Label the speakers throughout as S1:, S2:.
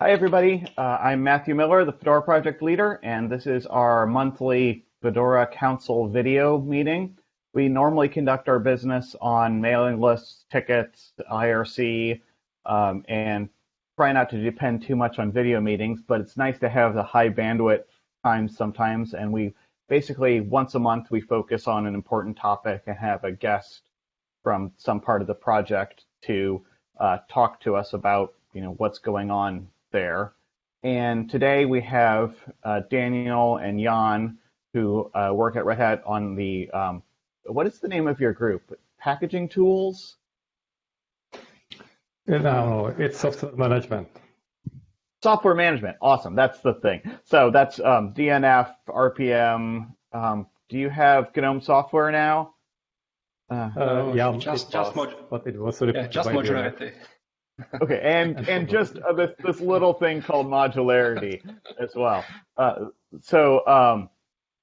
S1: Hi, everybody. Uh, I'm Matthew Miller, the Fedora project leader, and this is our monthly Fedora Council video meeting. We normally conduct our business on mailing lists, tickets, IRC, um, and try not to depend too much on video meetings, but it's nice to have the high bandwidth times sometimes. And we basically, once a month, we focus on an important topic and have a guest from some part of the project to uh, talk to us about you know what's going on there. And today we have uh, Daniel and Jan who uh, work at Red Hat on the um, what is the name of your group? Packaging tools?
S2: No, it's software management.
S1: Software management. Awesome. That's the thing. So that's um, DNF, RPM. Um, do you have GNOME software now?
S2: Uh, uh, yeah,
S3: just just mod-
S2: but it was
S3: yeah, just modularity.
S1: Okay, and and just uh, this this little thing called modularity as well. Uh, so um,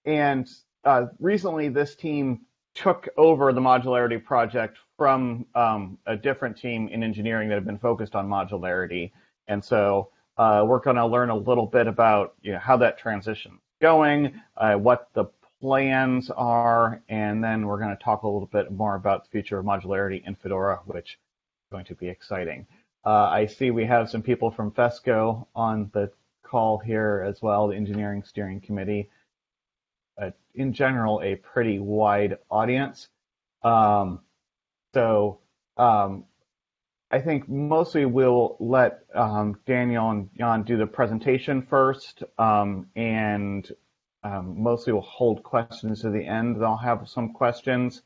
S1: and uh, recently this team took over the modularity project from um, a different team in engineering that had been focused on modularity. And so uh, we're going to learn a little bit about you know, how that transition is going, uh, what the plans are, and then we're going to talk a little bit more about the future of modularity in Fedora, which is going to be exciting. Uh, I see we have some people from FESCO on the call here as well, the Engineering Steering Committee a, in general a pretty wide audience. Um, so um, I think mostly we'll let um, Daniel and Jan do the presentation first, um, and um, mostly we'll hold questions to the end. They'll have some questions,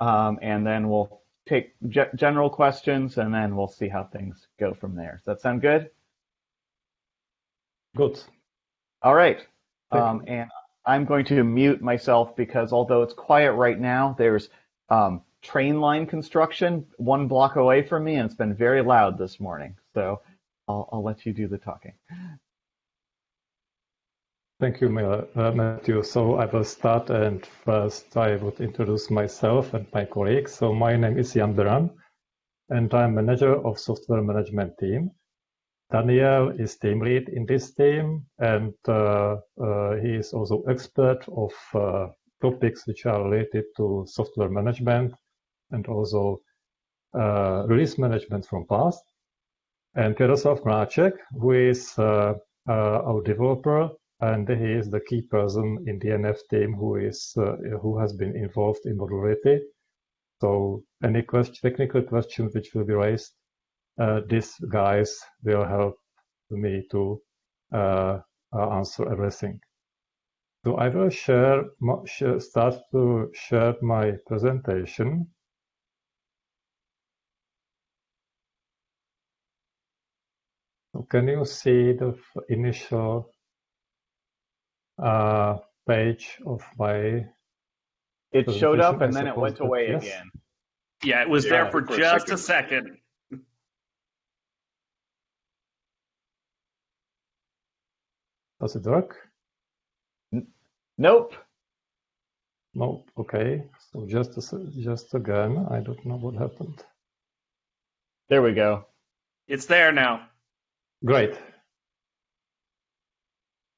S1: um, and then we'll take general questions, and then we'll see how things go from there. Does that sound good?
S2: Good.
S1: All right. and I'm going to mute myself because although it's quiet right now, there's um, train line construction one block away from me, and it's been very loud this morning. So I'll, I'll let you do the talking.
S2: Thank you, uh, Matthew. So I will start, and first I would introduce myself and my colleagues. So my name is Jan Beran, and I'm manager of software management team. Daniel is team lead in this team, and uh, uh, he is also expert of uh, topics which are related to software management and also uh, release management from past. And Jaroslav Mráček, who is uh, our developer, and he is the key person in the DNF team who is who has been involved in modularity. So any question, technical questions which will be raised uh, these guys will help me to uh, uh, answer everything. So I will share, start to share my presentation. Can you see the initial uh, page of my
S1: It showed up and then it went away yes? again.
S4: Yeah, it was yeah, there for, for just a second. a second.
S2: Does it work?
S1: Nope.
S2: Nope. Okay. So just just again, I don't know what happened.
S1: There we go.
S4: It's there now.
S2: Great.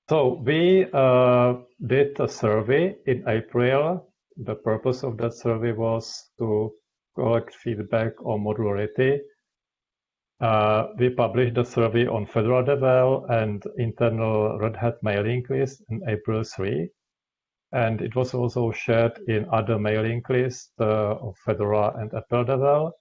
S2: So we uh, did a survey in April. The purpose of that survey was to collect feedback on modularity uh, we published the survey on Fedora Devel and internal Red Hat mailing list in April 3. And it was also shared in other mailing lists uh, of Fedora and EPEL Devel.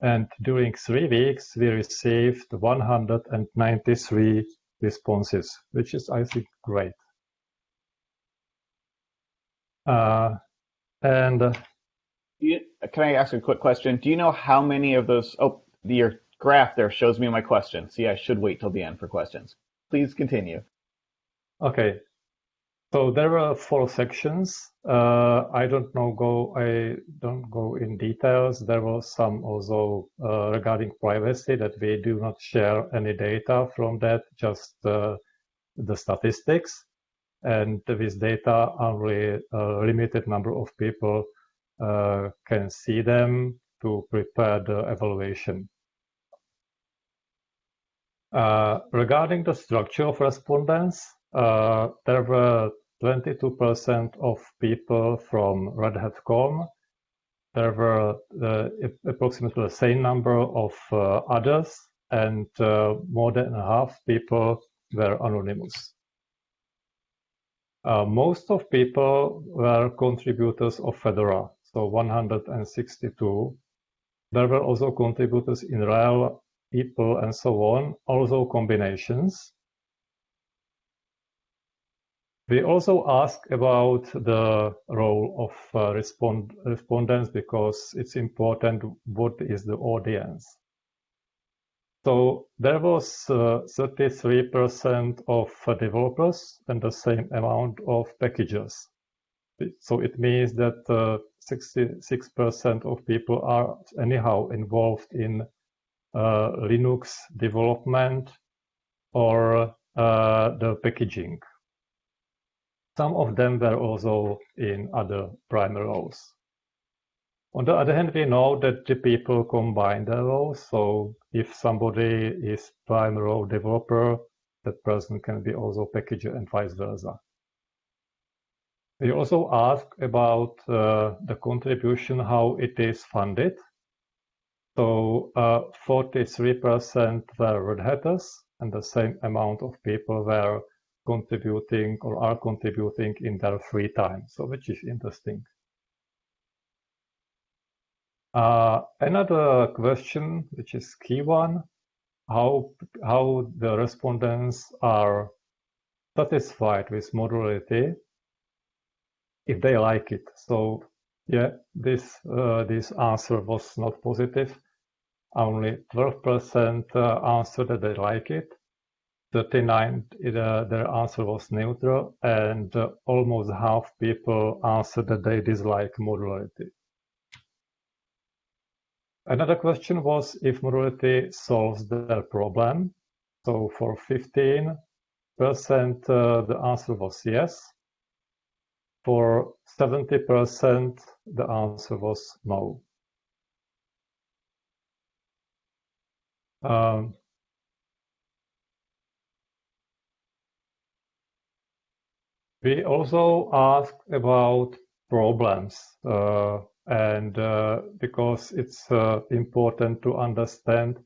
S2: And during three weeks, we received 193 responses, which is, I think, great. Uh, and uh,
S1: you, can I ask a quick question? Do you know how many of those? Oh, your graph there shows me my question. See, I should wait till the end for questions. Please continue.
S2: Okay. So there were four sections. Uh, I don't know go. I don't go in details. There was some also uh, regarding privacy that we do not share any data from that, just uh, the statistics. And with data, only a limited number of people uh, can see them to prepare the evaluation. Uh, regarding the structure of respondents, uh, there were 22% of people from Red Hat COM. There were uh, approximately the same number of uh, others, and uh, more than half people were anonymous. Uh, most of people were contributors of Fedora, so 162. There were also contributors in RHEL, people, and so on, also combinations. We also ask about the role of uh, respond respondents because it's important what is the audience. So there was 33% uh, of developers and the same amount of packagers. So it means that 66% uh, of people are anyhow involved in uh, Linux development or uh, the packaging. Some of them were also in other primary roles. On the other hand, we know that the people combine their roles. So if somebody is primary role developer, that person can be also packager and vice versa. We also ask about uh, the contribution, how it is funded. So 43% uh, were Red Hatters, and the same amount of people were contributing or are contributing in their free time, so which is interesting. Uh, another question, which is key one, how, how the respondents are satisfied with modularity if they like it. So yeah, this, uh, this answer was not positive. Only 12% uh, answered that they like it. 39, uh, their answer was neutral, and uh, almost half people answered that they dislike modularity. Another question was if modularity solves their problem. So for 15%, uh, the answer was yes. For 70%, the answer was no. Um, we also asked about problems uh, and uh, because it's uh, important to understand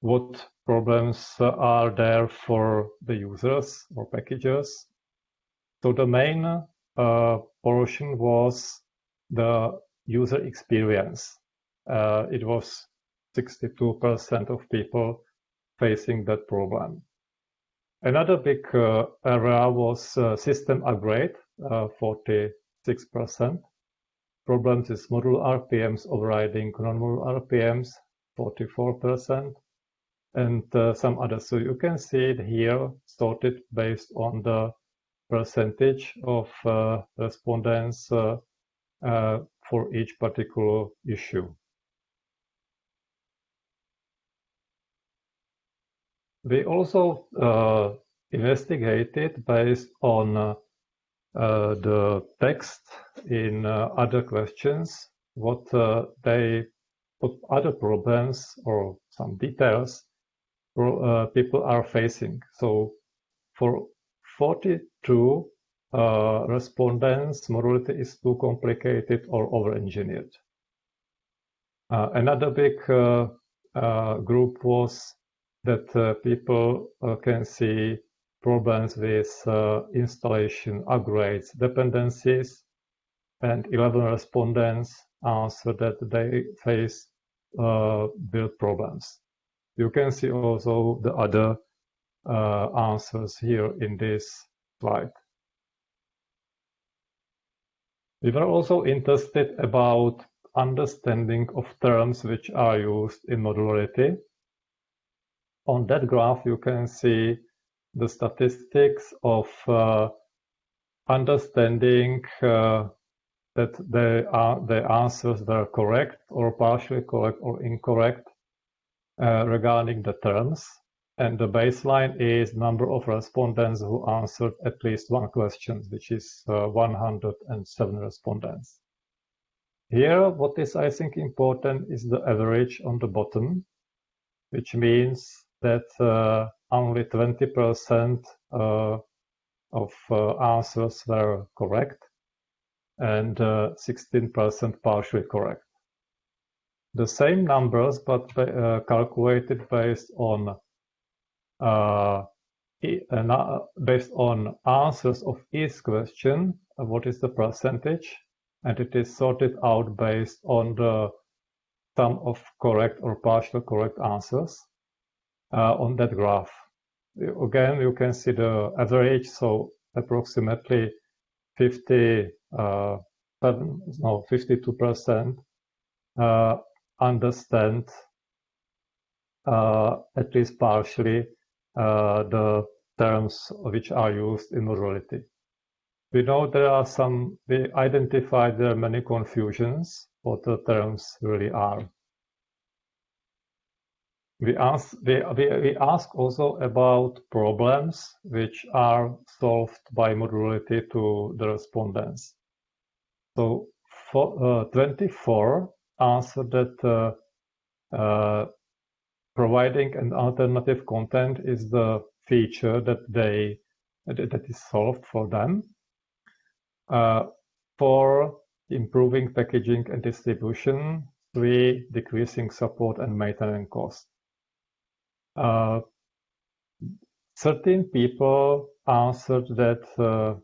S2: what problems are there for the users or packages. So the main uh, portion was the user experience. Uh, it was 62% of people facing that problem. Another big uh, area was uh, system upgrade, 46%. Problems is module RPMs overriding non-module RPMs, 44%, and uh, some others. So you can see it here sorted based on the percentage of uh, respondents uh, uh, for each particular issue. We also uh, investigated based on uh, uh, the text in uh, other questions, what they, what other problems or some details people are facing. So for 42 uh, respondents, modularity is too complicated or over-engineered. Uh, another big uh, group was that people can see problems with uh, installation upgrades dependencies, and 11 respondents answered that they face uh, build problems. You can see also the other uh, answers here in this slide. We were also interested about understanding of terms which are used in modularity. On that graph, you can see the statistics of uh, understanding uh, that are, the answers were correct or partially correct or incorrect uh, regarding the terms. And the baseline is number of respondents who answered at least one question, which is uh, 107 respondents. Here, what is I think important is the average on the bottom, which means that uh, only 20% uh, of uh, answers were correct and 16% partially correct. The same numbers, but calculated based on based on answers of each question, what is the percentage, and it is sorted out based on the sum of correct or partial correct answers on that graph. Again, you can see the average, so approximately 50, uh, no, 52% uh, understand uh, at least partially uh, the terms which are used in modularity. We know there are some, we identified there are many confusions what the terms really are. We ask, we, we, we ask also about problems which are solved by modularity to the respondents. So for, uh, 24 answered that uh, uh, providing an alternative content is the feature that they that is solved for them. Uh, for improving packaging and distribution, three decreasing support and maintenance costs. Uh, certain people answered that uh,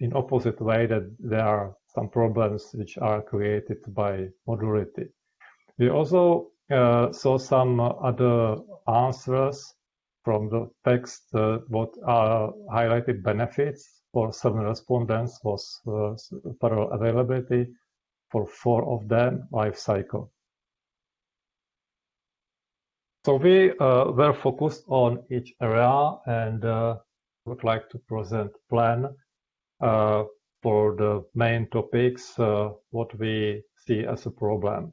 S2: in opposite way that there are some problems which are created by modularity. We also uh, saw some other answers from the text uh, what are highlighted benefits for seven respondents was uh, parallel availability for four of them life cycle. So we uh, were focused on each area and uh, would like to present plan uh, for the main topics, uh, what we see as a problem.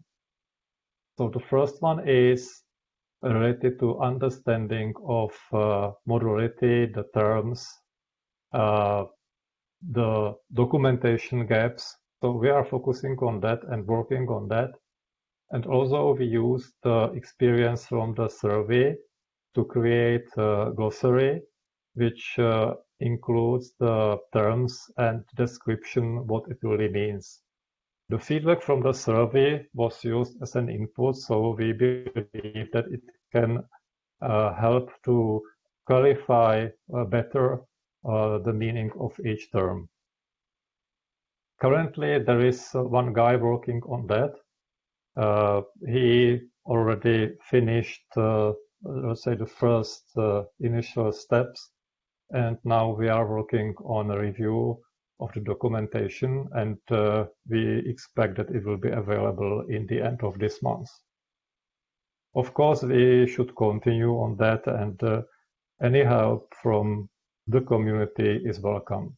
S2: So the first one is related to understanding of uh, modularity, the terms, uh, the documentation gaps. So we are focusing on that and working on that. And also we used the experience from the survey to create a glossary, which uh, includes the terms and description, what it really means. The feedback from the survey was used as an input, so we believe that it can uh, help to clarify uh, better uh, the meaning of each term. Currently, there is one guy working on that, uh, he already finished, uh, let's say, the first uh, initial steps, and now we are working on a review of the documentation, and we expect that it will be available in the end of this month. Of course, we should continue on that, and any help from the community is welcome.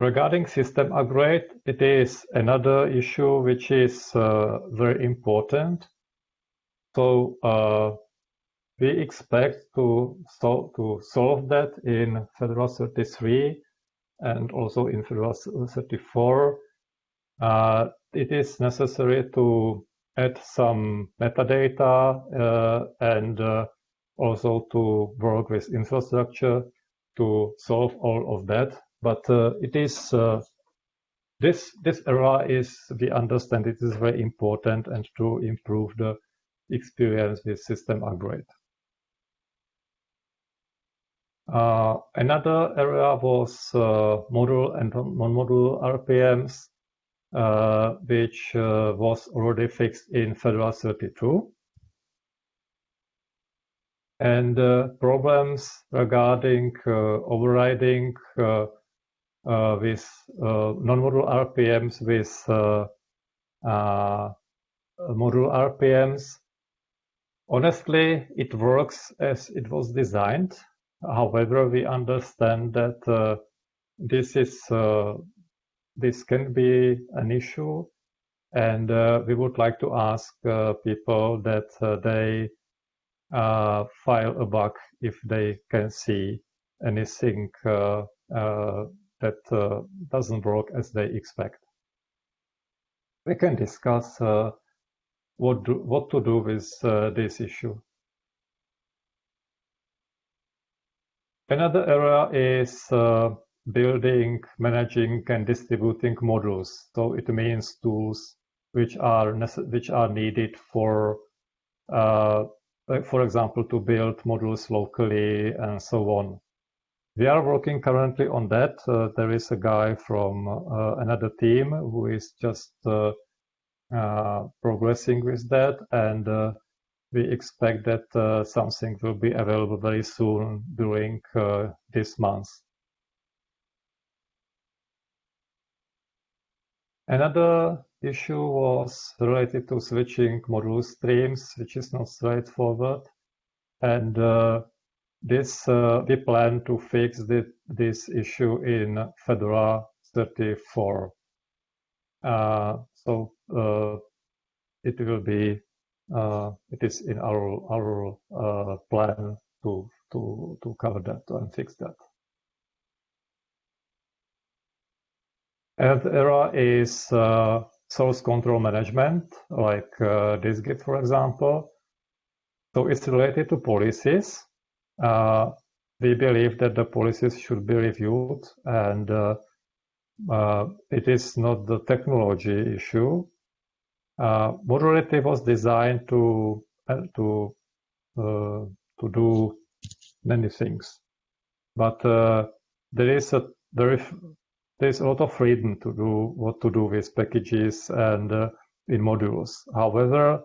S2: Regarding system upgrade, it is another issue which is uh, very important. So uh, we expect to, sol to solve that in Fedora 33 and also in Fedora 34. Uh, it is necessary to add some metadata uh, and uh, also to work with infrastructure to solve all of that but uh, it is uh, this this era is we understand it is very important and to improve the experience with system upgrade. Uh, another area was uh, module and non-module RPMs, uh, which uh, was already fixed in Fedora 32 and problems regarding overriding uh, with uh, non-module RPMs with uh, module RPMs. Honestly, it works as it was designed. However, we understand that this is this can be an issue and uh, we would like to ask uh, people that uh, they file a bug if they can see anything that uh, doesn't work as they expect. We can discuss uh, what do, what to do with uh, this issue. Another area is uh, building, managing, and distributing modules. So it means tools which are which are needed for, uh, for example, to build modules locally and so on. We are working currently on that. Uh, there is a guy from uh, another team who is just uh, uh, progressing with that, and uh, we expect that uh, something will be available very soon during this month. Another issue was related to switching module streams, which is not straightforward. And this uh, we plan to fix the, this issue in Fedora 34. Uh, so uh, it will be it is in our our plan to to to cover that and fix that. And era is uh, source control management, like uh, dist-git, for example. So it's related to policies. Uh, we believe that the policies should be reviewed and uh, uh, it is not the technology issue. Uh, modularity was designed to uh, to uh, to do many things, but uh, there is a there is there is a lot of freedom to do what to do with packages and uh, in modules. However,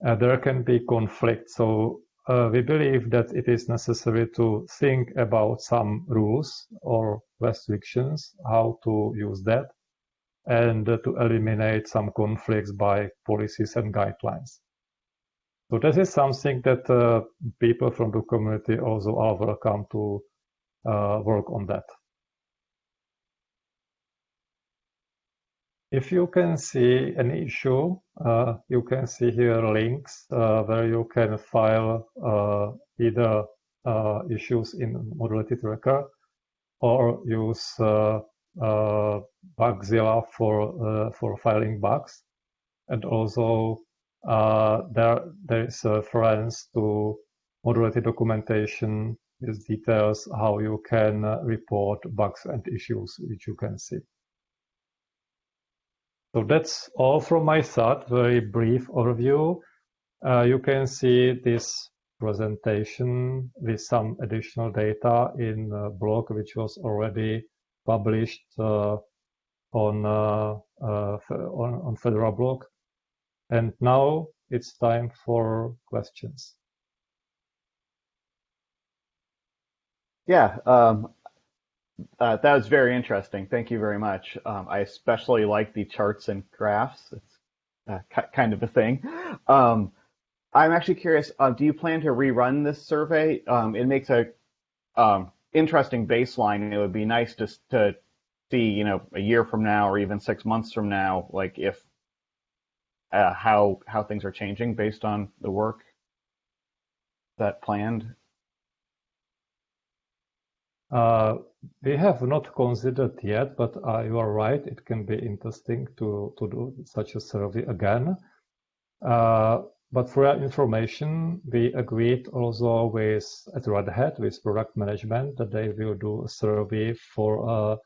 S2: there can be conflict. So uh, we believe that it is necessary to think about some rules or restrictions, how to use that, and uh, to eliminate some conflicts by policies and guidelines. So this is something that uh, people from the community also are welcome to uh, work on that. If you can see an issue, uh, you can see here links uh, where you can file uh, either uh, issues in Modularity Tracker or use uh, uh, Bugzilla for for filing bugs, and also there there is a reference to Modularity documentation with details how you can report bugs and issues which you can see. So that's all from my side, very brief overview. Uh, you can see this presentation with some additional data in a blog which was already published uh, on, uh, uh on, on Fedora blog. And now it's time for questions.
S1: Yeah, um, uh, that was very interesting. Thank you very much. Um, I especially like the charts and graphs. It's uh, kind of a thing. Um, I'm actually curious. Uh, do you plan to rerun this survey? Um, it makes a um, interesting baseline. It would be nice to to see, you know, a year from now or even six months from now, like if uh, how how things are changing based on the work that planned.
S2: Uh, we have not considered yet, but uh, you are right. It can be interesting to, to do such a survey again. Uh, but for your information, we agreed also with at Red Hat with product management that they will do a survey for uh,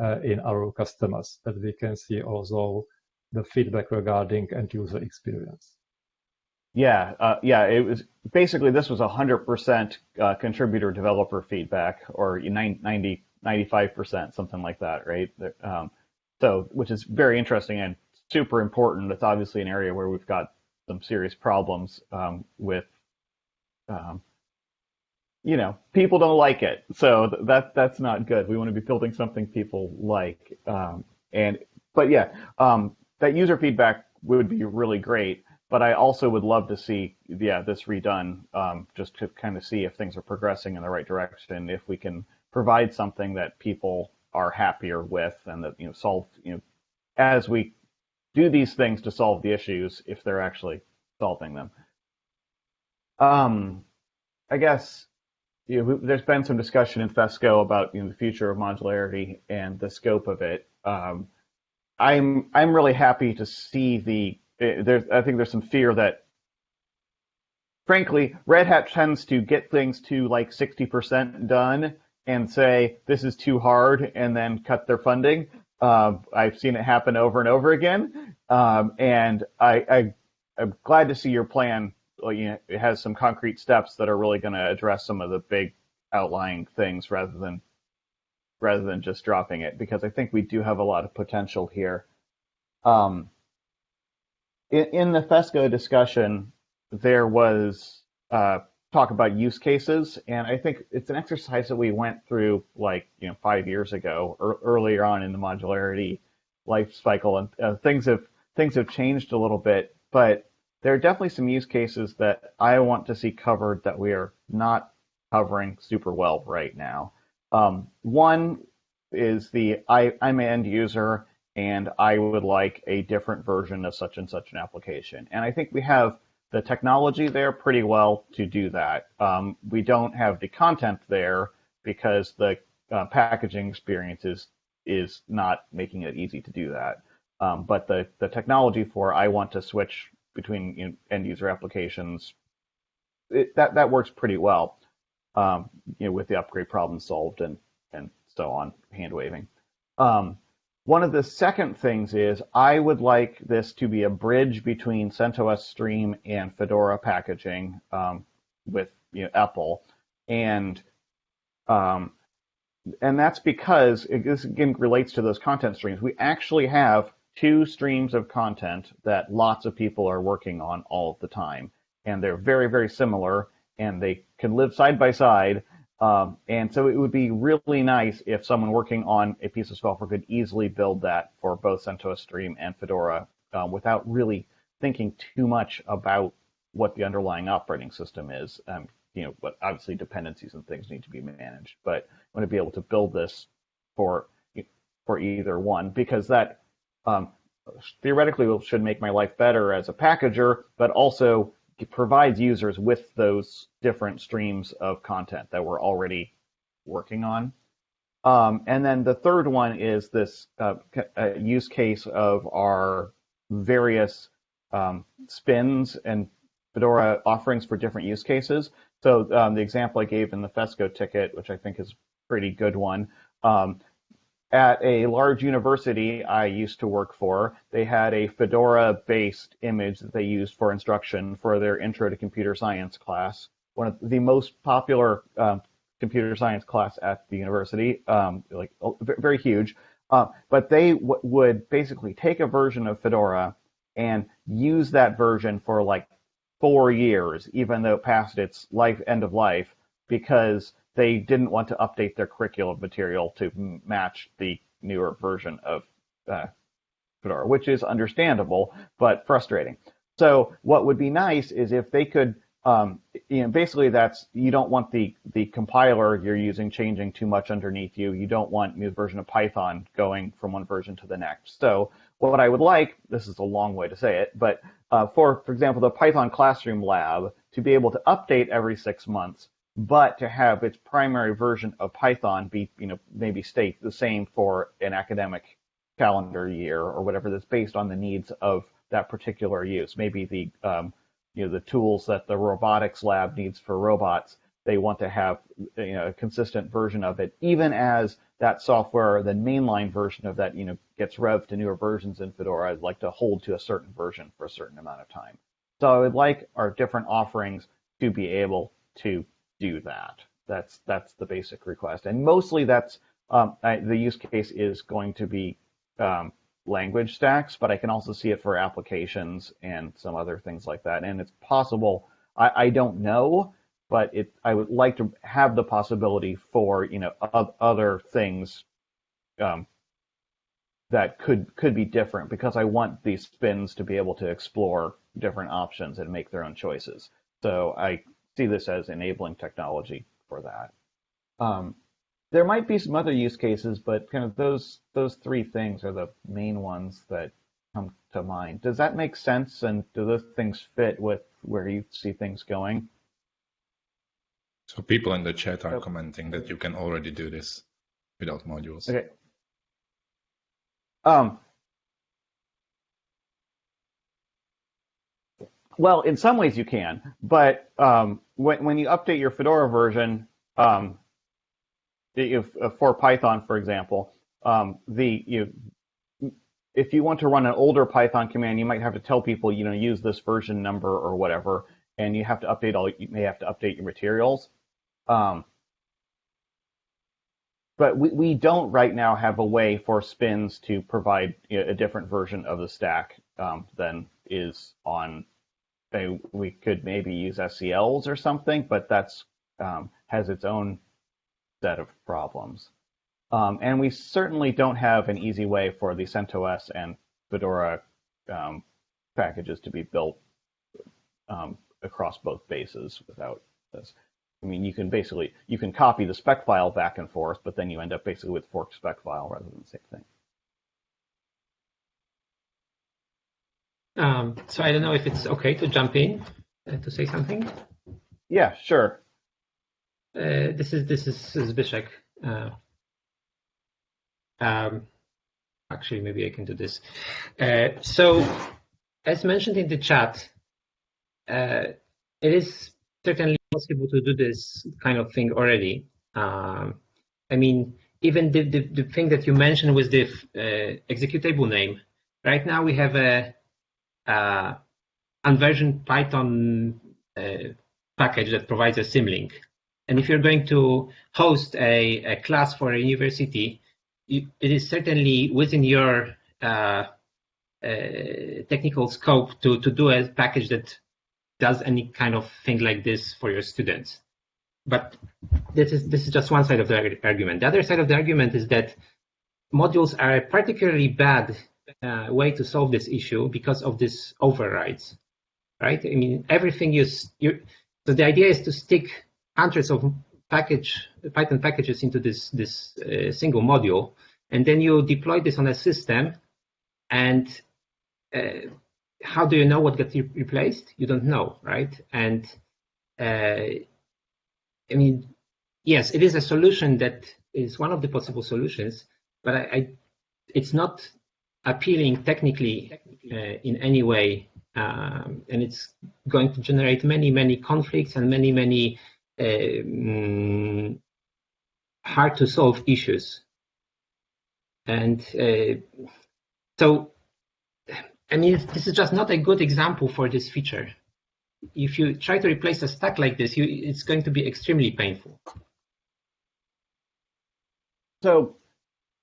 S2: uh, in our customers that we can see also the feedback regarding end user experience.
S1: Yeah, uh, yeah. It was basically this was 100% uh, contributor developer feedback, or 90, 95%, something like that, right? Um, so, which is very interesting and super important. It's obviously an area where we've got some serious problems um, with, um, you know, people don't like it. So that that's not good. We want to be building something people like. Um, and but yeah, um, that user feedback would be really great but I also would love to see, yeah, this redone, um, just to kind of see if things are progressing in the right direction, if we can provide something that people are happier with, and that you know solve, you know, as we do these things to solve the issues, if they're actually solving them. Um, I guess you know, there's been some discussion in FESCO about you know, the future of modularity and the scope of it. Um, I'm I'm really happy to see the there's I think there's some fear that frankly Red Hat tends to get things to like 60% done and say this is too hard and then cut their funding. Uh, I've seen it happen over and over again, um, and I, I'm glad to see your plan. You know, it has some concrete steps that are really going to address some of the big outlying things rather than rather than just dropping it because I think we do have a lot of potential here. Um, in, in the FESCO discussion, there was uh, talk about use cases, and I think it's an exercise that we went through like you know five years ago or earlier on in the modularity life cycle, and uh, things have things have changed a little bit, but there are definitely some use cases that I want to see covered that we are not covering super well right now. Um, one is the I, I'm an end user and I would like a different version of such and such an application. And I think we have the technology there pretty well to do that. Um, we don't have the content there because the uh, packaging experience is, is not making it easy to do that. Um, but the, the technology for I want to switch between you know, end user applications, it, that, that works pretty well um, you know, with the upgrade problem solved and, and so on, hand waving. One of the second things is I would like this to be a bridge between CentOS Stream and Fedora packaging um, with you know, EPEL. And um, and that's because it, this again relates to those content streams. We actually have two streams of content that lots of people are working on all the time, and they're very very similar, and they can live side by side. Um, and so it would be really nice if someone working on a piece of software could easily build that for both CentOS Stream and Fedora um, without really thinking too much about what the underlying operating system is. Um, you know, but obviously dependencies and things need to be managed. But I want to be able to build this for for either one because that um, theoretically should make my life better as a packager, but also provides users with those different streams of content that we're already working on. Um, and then the third one is this uh, use case of our various um, spins and Fedora offerings for different use cases. So um, the example I gave in the FESCO ticket, which I think is a pretty good one, um, at a large university I used to work for, they had a Fedora-based image that they used for instruction for their Intro to Computer Science class. One of the most popular um, computer science class at the university, um, like oh, very huge. Uh, but they would basically take a version of Fedora and use that version for like four years, even though it passed its life end of life, because they didn't want to update their curriculum material to match the newer version of uh, Fedora, which is understandable but frustrating. So what would be nice is if they could, um, you know, basically that's you don't want the the compiler you're using changing too much underneath you. You don't want new version of Python going from one version to the next. So what I would like, this is a long way to say it, but uh, for for example the Python Classroom Lab to be able to update every six months but to have its primary version of Python be, you know, maybe stay the same for an academic calendar year or whatever that's based on the needs of that particular use. Maybe the, um, you know, the tools that the robotics lab needs for robots, they want to have, you know, a consistent version of it, even as that software, the mainline version of that, you know, gets revved to newer versions in Fedora. I'd like to hold to a certain version for a certain amount of time. So I would like our different offerings to be able to do that. That's that's the basic request, and mostly that's um, I, the use case is going to be um, language stacks, but I can also see it for applications and some other things like that. And it's possible. I, I don't know, but it I would like to have the possibility for you know other things um, that could could be different because I want these spins to be able to explore different options and make their own choices. So I see this as enabling technology for that. Um, there might be some other use cases, but kind of those those three things are the main ones that come to mind. Does that make sense? And do those things fit with where you see things going?
S3: So people in the chat are commenting that you can already do this without modules.
S1: Okay. Um, Well, in some ways you can, but um, when when you update your Fedora version, um, if, uh, for Python, for example, um, the you if you want to run an older Python command, you might have to tell people, you know, use this version number or whatever, and you have to update all. You may have to update your materials. Um, but we, we don't right now have a way for spins to provide you know, a different version of the stack um, than is on. We could maybe use SCLs or something, but that's um, has its own set of problems. Um, and we certainly don't have an easy way for the CentOS and Fedora um, packages to be built um, across both bases without this. I mean, you can basically you can copy the spec file back and forth, but then you end up basically with forked spec file rather than the same thing.
S5: Um, so I don't know if it's okay to jump in uh, to say something.
S1: Yeah, sure.
S5: Uh, this is this is Zbyszek. Uh, um, actually, maybe I can do this. Uh, so, as mentioned in the chat, uh, it is certainly possible to do this kind of thing already. Um, I mean, even the, the, the, thing that you mentioned with the uh, executable name. Right now, we have a, a unversioned Python uh, package that provides a symlink. And if you're going to host a, a class for a university, it is certainly within your uh, uh, technical scope to, to do a package that does any kind of thing like this for your students. But this is this is just one side of the argument. The other side of the argument is that modules are particularly bad uh, way to solve this issue because of this overrides, right? I mean, everything you, you so the idea is to stick hundreds of package Python packages into this this uh, single module, and then you deploy this on a system. And uh, how do you know what gets replaced? You don't know, right? And uh, I mean, yes, it is a solution that is one of the possible solutions, but I, I it's not appealing technically uh, in any way, um, and it's going to generate many, many conflicts and many, many um, hard to solve issues. And uh, so, I mean, this is just not a good example for this feature. If you try to replace a stack like this, you, it's going to be extremely painful.
S1: So,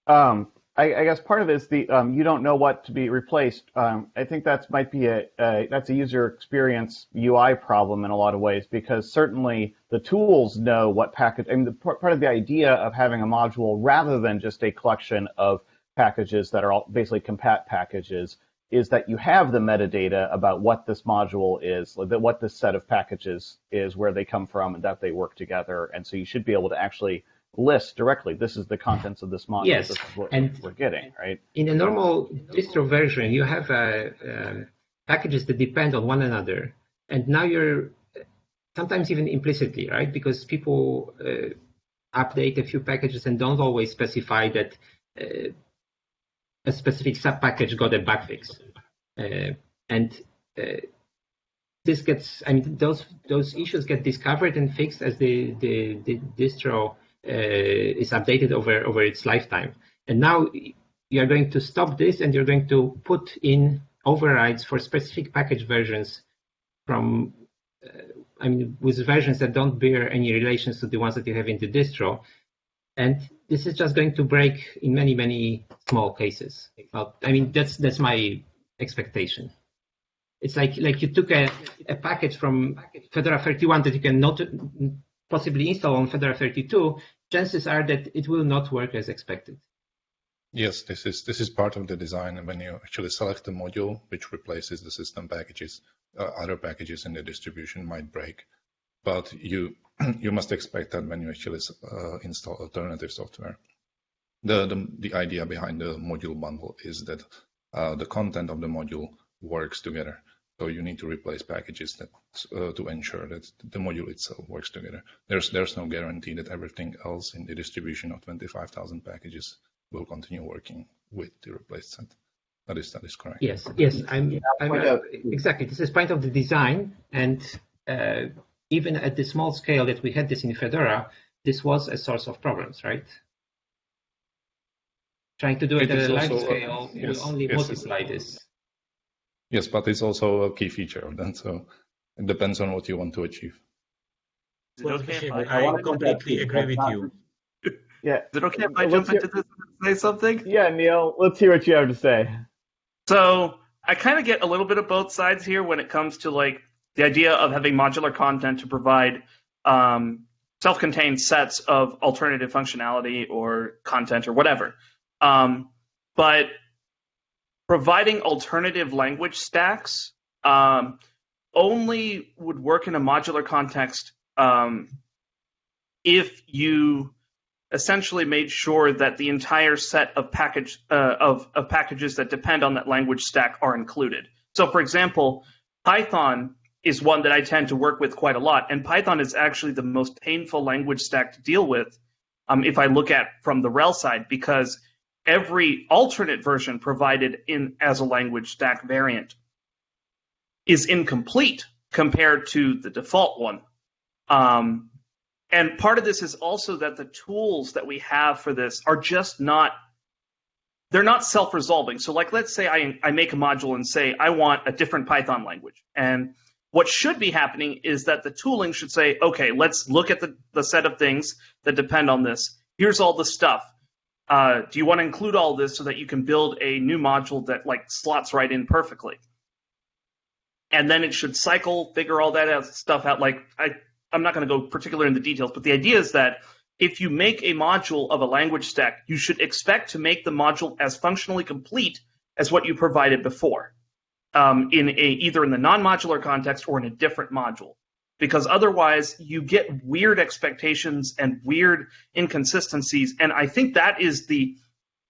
S1: um, I, I, guess part of it is the um, you don't know what to be replaced. Um, I think that might be a, a, that's a user experience UI problem in a lot of ways because certainly the tools know what package. I mean, the, part of the idea of having a module rather than just a collection of packages that are all basically compat packages is that you have the metadata about what this module is, what this set of packages is, where they come from, and that they work together. And so you should be able to actually list directly. This is the contents of this module.
S5: Yes,
S1: this is what
S5: and
S1: we're getting, right?
S5: In a normal distro version, you have uh, uh, packages that depend on one another, and now you're sometimes even implicitly, right? Because people uh, update a few packages and don't always specify that uh, a specific sub package got a bug fix, uh, and uh, this gets. I mean, those those issues get discovered and fixed as the the, the distro is updated over over its lifetime. And now you are going to stop this and you're going to put in overrides for specific package versions from uh, I mean with versions that don't bear any relations to the ones that you have in the distro. And this is just going to break in many, many small cases. Well, I mean that's that's my expectation. It's like like you took a, a package from Fedora 31 that you can not possibly install on Fedora 32, chances are that it will not work as expected.
S3: Yes, this is this is part of the design. When you actually select a module which replaces the system packages, uh, other packages in the distribution might break. But you you must expect that when you actually uh, install alternative software. The, the the idea behind the module bundle is that uh, the content of the module works together. So you need to replace packages that uh, to ensure that the module itself works together. There's there's no guarantee that everything else in the distribution of 25,000 packages will continue working with the replaced set. That is that is correct.
S5: Yes, yes, I'm, I'm uh, exactly. This is part of the design, and uh, even at the small scale that we had this in Fedora, this was a source of problems, right? Trying to do it, it at a large scale yes, will only yes, multiply this.
S3: Yes, but it's also a key feature of that, so it depends on what you want to achieve.
S4: Okay I, I, want to completely agree with you. Yeah. Is it okay if I jump hear, into this and say something?
S1: Yeah, Neil, let's hear what you have to say.
S4: So I kind of get a little bit of both sides here when it comes to like the idea of having modular content to provide um, self-contained sets of alternative functionality or content or whatever. Um, but providing alternative language stacks um, only would work in a modular context um, if you essentially made sure that the entire set of package uh, of, of packages that depend on that language stack are included. So, for example, Python is one that I tend to work with quite a lot, and Python is actually the most painful language stack to deal with um, if I look at from the RHEL side, because every alternate version provided in as a language stack variant is incomplete compared to the default one. Um, and part of this is also that the tools that we have for this are just not they're not self-resolving. So like let's say I, I make a module and say I want a different Python language. And what should be happening is that the tooling should say, okay, let's look at the, the set of things that depend on this. Here's all the stuff. Uh, do you want to include all this so that you can build a new module that like slots right in perfectly? And then it should cycle, figure all that stuff out. Like I, I'm not going to go particular in the details, but the idea is that if you make a module of a language stack, you should expect to make the module as functionally complete as what you provided before, um, in a either in the non-modular context or in a different module, because otherwise you get weird expectations and weird inconsistencies, and I think that is the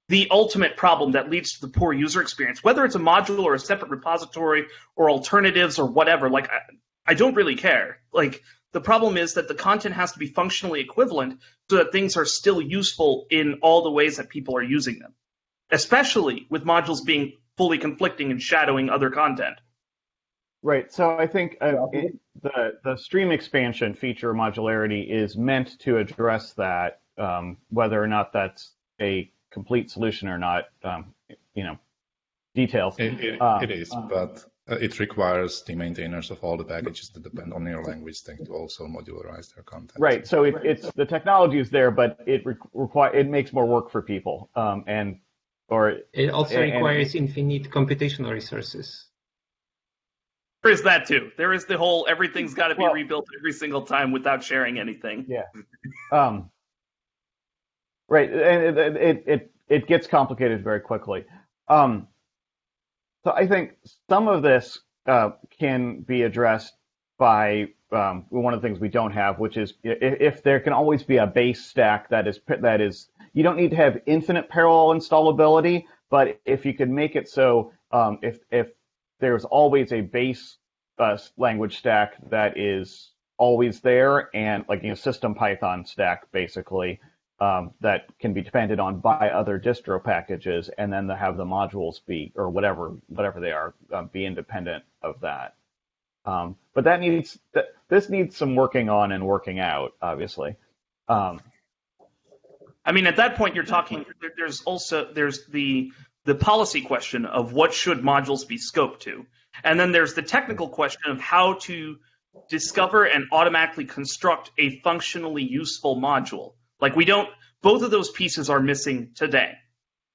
S4: the ultimate problem that leads to the poor user experience, whether it's a module or a separate repository or alternatives or whatever. Like I, I don't really care. Like the problem is that the content has to be functionally equivalent so that things are still useful in all the ways that people are using them, especially with modules being fully conflicting and shadowing other content.
S1: Right. So I think uh, it, the the stream expansion feature modularity is meant to address that, um, whether or not that's a complete solution or not. Um, you know, details.
S3: It, it, uh, it is, but uh, it requires the maintainers of all the packages that depend on your language thing to also modularize their content.
S1: Right. So it, it's the technology is there, but it re- require it makes more work for people. Um, and or
S5: it also and, requires and, infinite computational resources.
S4: There is that too. There is the whole everything's got to be well, rebuilt every single time without sharing anything.
S1: Yeah. um, right, and it, it it it gets complicated very quickly. Um, so I think some of this uh, can be addressed by um, one of the things we don't have, which is if, if, there can always be a base stack that is that is you don't need to have infinite parallel installability, but if you can make it so um, if if there's always a base uh, language stack that is always there and like you know system Python stack basically, um, that can be depended on by other distro packages, and then have the modules be or whatever whatever they are uh, be independent of that. Um, but that needs that this needs some working on and working out, obviously. Um,
S4: I mean, at that point, you're talking. There's also there's the the policy question of what should modules be scoped to, and then there's the technical question of how to discover and automatically construct a functionally useful module. Like we don't, both of those pieces are missing today.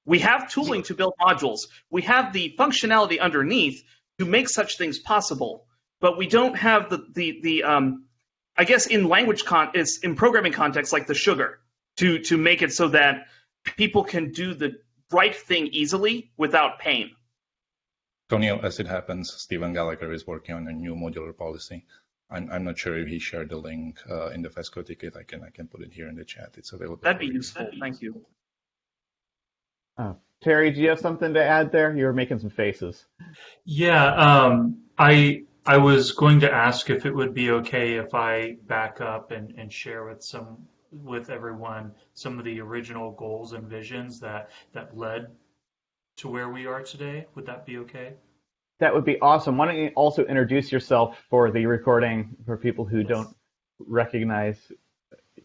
S4: We have tooling to build modules. We have the functionality underneath to make such things possible, but we don't have the the the um, I guess in language con is in programming context like the sugar to to make it so that people can do the right thing easily without pain.
S3: Tony, as it happens, Stephen Gallagher is working on a new modular policy I'm, I'm not sure if he shared the link uh, in the FESCO ticket. I can I can put it here in the chat. It's available.
S4: That'd be useful. Thank you.
S1: Oh, Terry, do you have something to add there? You were making some faces.
S6: Yeah, um, I I was going to ask if it would be okay if I back up and, and share with some with everyone some of the original goals and visions that that led to where we are today. Would that be okay?
S1: That would be awesome. Why don't you also introduce yourself for the recording for people who don't recognize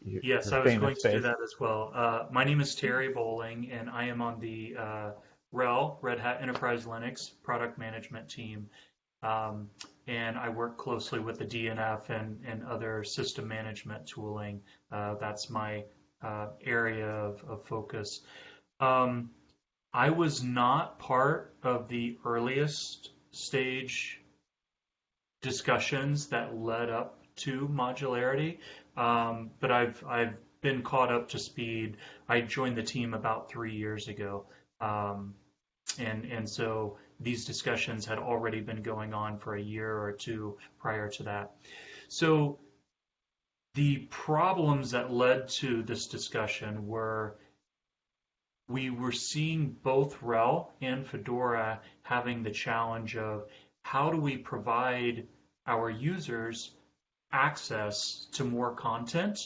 S1: your
S6: Yes,
S1: your
S6: I was going to do that as well. Uh, my name is Terry Bowling, and I am on the uh, RHEL, Red Hat Enterprise Linux product management team. Um, and I work closely with the DNF and, and other system management tooling. Uh, that's my uh, area of, of focus. Um, I was not part of the earliest stage discussions that led up to modularity, um, but I've I've been caught up to speed. I joined the team about three years ago, um, and and so these discussions had already been going on for a year or two prior to that. So the problems that led to this discussion were we were seeing both RHEL and Fedora having the challenge of how do we provide our users access to more content,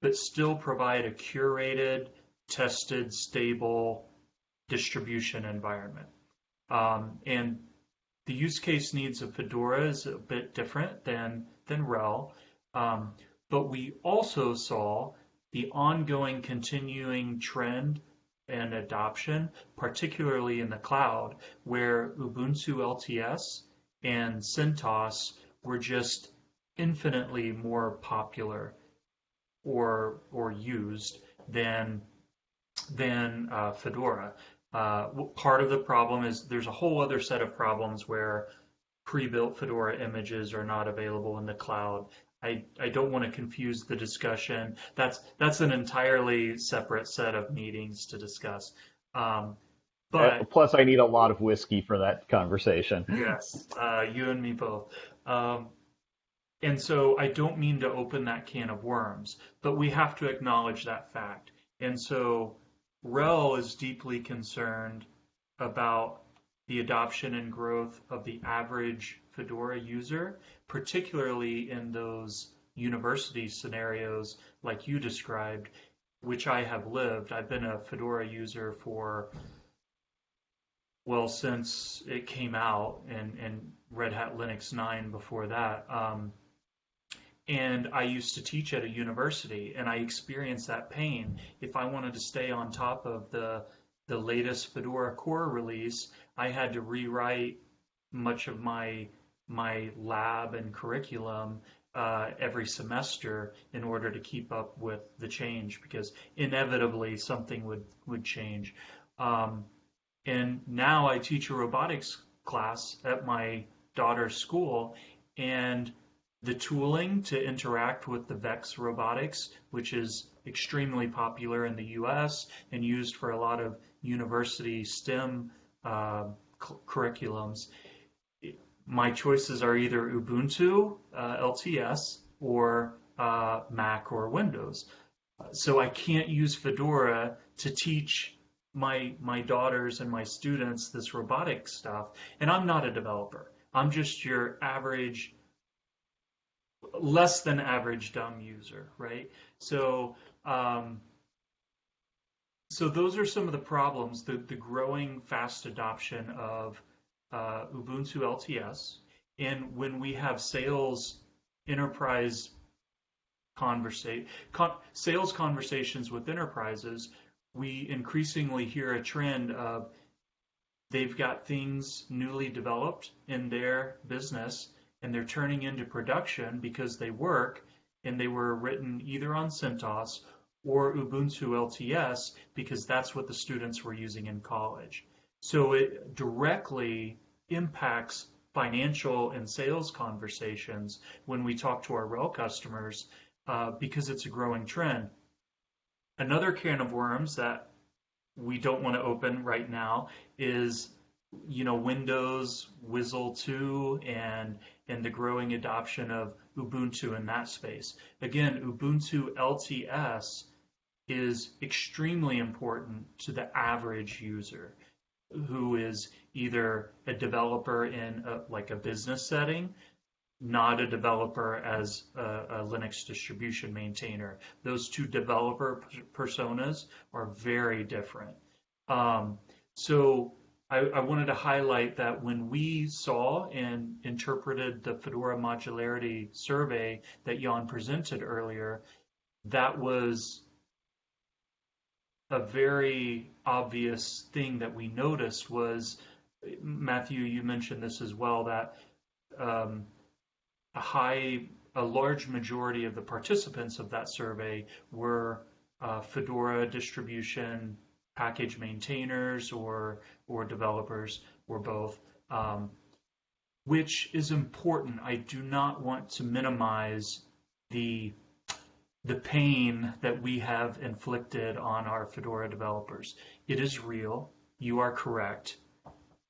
S6: but still provide a curated, tested, stable distribution environment. Um, and the use case needs of Fedora is a bit different than than RHEL, um, but we also saw the ongoing, continuing trend and adoption, particularly in the cloud, where Ubuntu LTS and CentOS were just infinitely more popular or or used than than uh, Fedora. Uh, part of the problem is there's a whole other set of problems where pre-built Fedora images are not available in the cloud. I, I don't want to confuse the discussion. That's that's an entirely separate set of meetings to discuss. Um,
S1: Uh,
S6: but
S1: Plus, I need a lot of whiskey for that conversation.
S6: Yes, uh, you and me both. Um, and so I don't mean to open that can of worms, but we have to acknowledge that fact. And so RHEL is deeply concerned about the adoption and growth of the average Fedora user, particularly in those university scenarios like you described, which I have lived. I've been a Fedora user for well, since it came out and, and Red Hat Linux 9 before that. Um, and I used to teach at a university and I experienced that pain. If I wanted to stay on top of the, the latest Fedora core release, I had to rewrite much of my, my lab and curriculum uh, every semester in order to keep up with the change because inevitably something would, would change. Um, and now I teach a robotics class at my daughter's school, and the tooling to interact with the VEX robotics, which is extremely popular in the US and used for a lot of university STEM uh, cu- curriculums. My choices are either Ubuntu uh, LTS or uh, Mac or Windows. So I can't use Fedora to teach my my daughters and my students this robotic stuff and i'm not a developer i'm just your average less than average dumb user right? So um, so those are some of the problems the, the growing fast adoption of uh, ubuntu lts and when we have sales enterprise conversa- con- sales conversations with enterprises we increasingly hear a trend of they've got things newly developed in their business and they're turning into production because they work and they were written either on CentOS or Ubuntu LTS because that's what the students were using in college. So it directly impacts financial and sales conversations when we talk to our RHEL customers uh, because it's a growing trend. Another can of worms that we don't want to open right now is you know Windows WSL 2 and and the growing adoption of Ubuntu in that space. Again, Ubuntu LTS is extremely important to the average user who is either a developer in a, like a business setting not a developer as a, a, Linux distribution maintainer. Those two developer personas are very different. Um, so I, I, wanted to highlight that when we saw and interpreted the Fedora modularity survey that Jan presented earlier, that was a very obvious thing that we noticed was, Matthew, you mentioned this as well, that um, a high, a large majority of the participants of that survey were uh, Fedora distribution package maintainers or or developers or both, um, which is important. I do not want to minimize the the pain that we have inflicted on our Fedora developers. It is real. You are correct.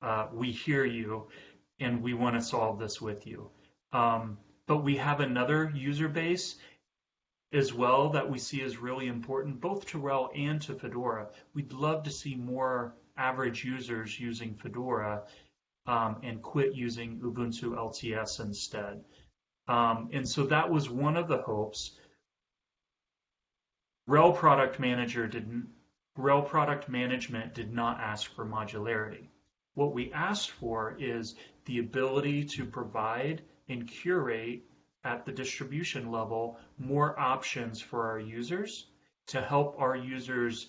S6: Uh, we hear you, and we want to solve this with you. Um, but we have another user base as well that we see as really important, both to RHEL and to Fedora. We'd love to see more average users using Fedora um, and quit using Ubuntu LTS instead. Um, and so that was one of the hopes. RHEL Product Manager didn't. RHEL Product Management did not ask for modularity. What we asked for is the ability to provide and curate at the distribution level more options for our users to help our users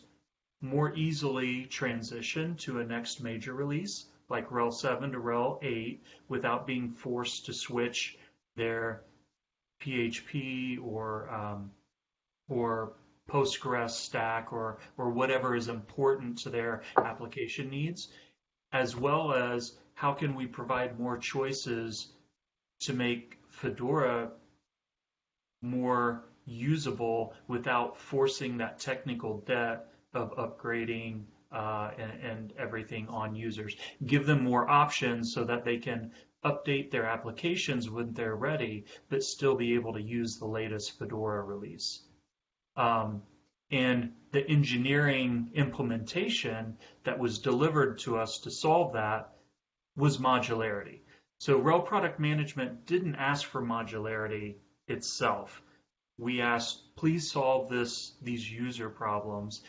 S6: more easily transition to a next major release like RHEL 7 to RHEL 8 without being forced to switch their PHP or um, or Postgres stack or or whatever is important to their application needs, as well as how can we provide more choices to make Fedora more usable without forcing that technical debt of upgrading uh, and, and, everything on users. Give them more options so that they can update their applications when they're ready, but still be able to use the latest Fedora release. Um, and the engineering implementation that was delivered to us to solve that was modularity. So RHEL Product Management didn't ask for modularity itself. We asked, please solve this these user problems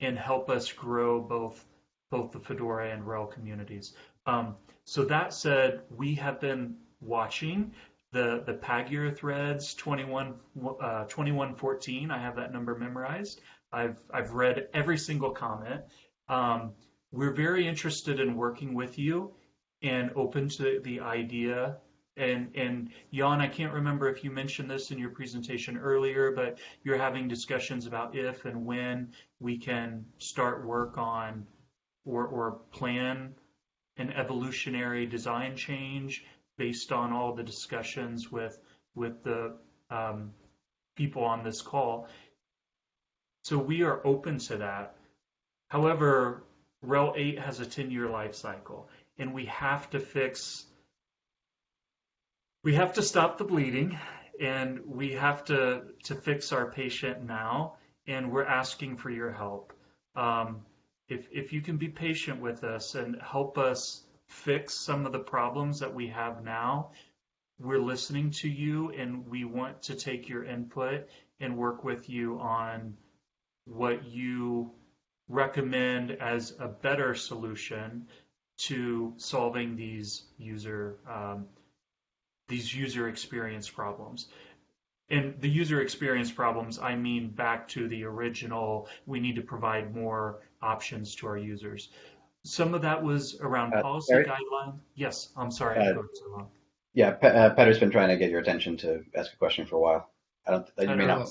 S6: and help us grow both both the Fedora and RHEL communities. Um, so that said, we have been watching the the Pagure threads 21 uh, 2114. I have that number memorized. I've I've read every single comment. Um, we're very interested in working with you and open to the idea. And and Jan, I can't remember if you mentioned this in your presentation earlier, but you're having discussions about if and when we can start work on or or plan an evolutionary design change based on all the discussions with with the um, people on this call. So we are open to that. However, RHEL 8 has a 10-year life cycle, and we have to fix, we have to stop the bleeding, and we have to, to fix our patient now, and we're asking for your help. Um, if, if you can be patient with us and help us fix some of the problems that we have now, we're listening to you and we want to take your input and work with you on what you recommend as a better solution to solving these user um, these user experience problems. And the user experience problems, I mean back to the original, we need to provide more options to our users. Some of that was around uh, policy guideline. Yes, I'm sorry. Uh,
S7: yeah, Pe uh, Peter's been trying to get your attention to ask a question for a while. I don't. You may not.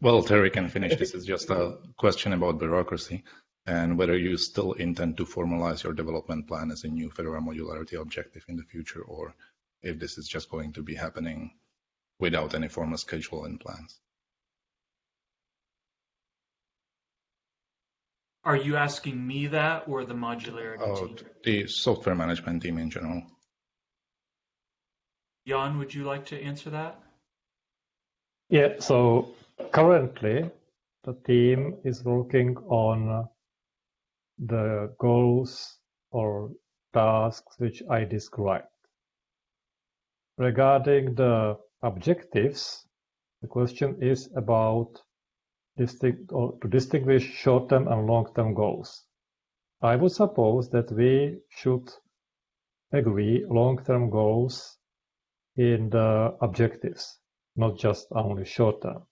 S3: Well, Terry can finish. This is just a question about bureaucracy and whether you still intend to formalize your development plan as a new Fedora modularity objective in the future, or if this is just going to be happening without any formal schedule and plans.
S6: Are you asking me that or the modularity oh, team?
S3: The software management team in general.
S6: Jan, would you like to answer that?
S2: Yeah, so currently the team is working on the goals or tasks which I described. Regarding the objectives, the question is about distinct or to distinguish short-term and long-term goals. I would suppose that we should agree long-term goals in the objectives, not just only short-term.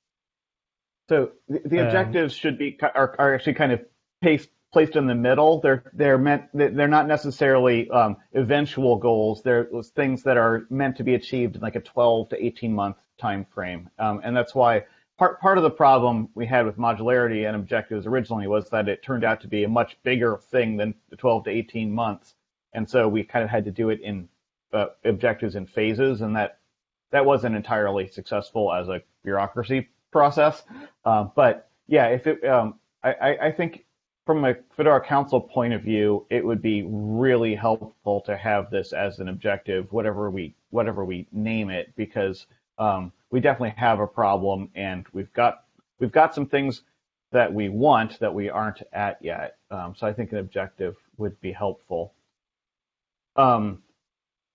S1: So the, the objectives should be are, are actually kind of placed placed in the middle. They're they're meant they're not necessarily um, eventual goals. They're things that are meant to be achieved in like a 12 to 18 month time frame. Um, and that's why part part of the problem we had with modularity and objectives originally was that it turned out to be a much bigger thing than the 12 to 18 months. And so we kind of had to do it in uh, objectives in phases, and that that wasn't entirely successful as a bureaucracy process. Um, but yeah, if it, um, I, I think from a Fedora Council point of view, it would be really helpful to have this as an objective, whatever we whatever we name it, because um, we definitely have a problem, and we've got we've got some things that we want that we aren't at yet. Um, so I think an objective would be helpful. Um,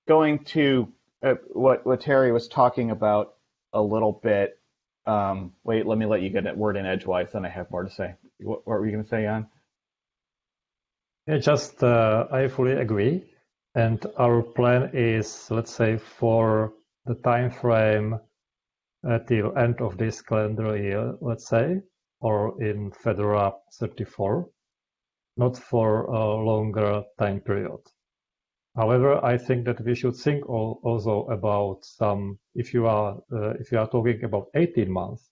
S1: going to uh, what what Terry was talking about a little bit. Um, wait, let me let you get a word in edgewise, then I have more to say. What, what were you going to say, Jan?
S2: Yeah, just uh, I fully agree. And our plan is, let's say, for the time frame uh, till end of this calendar year, let's say, or in Fedora 34, not for a longer time period. However, I think that we should think al- also about some. If you are uh, if you are talking about 18 months,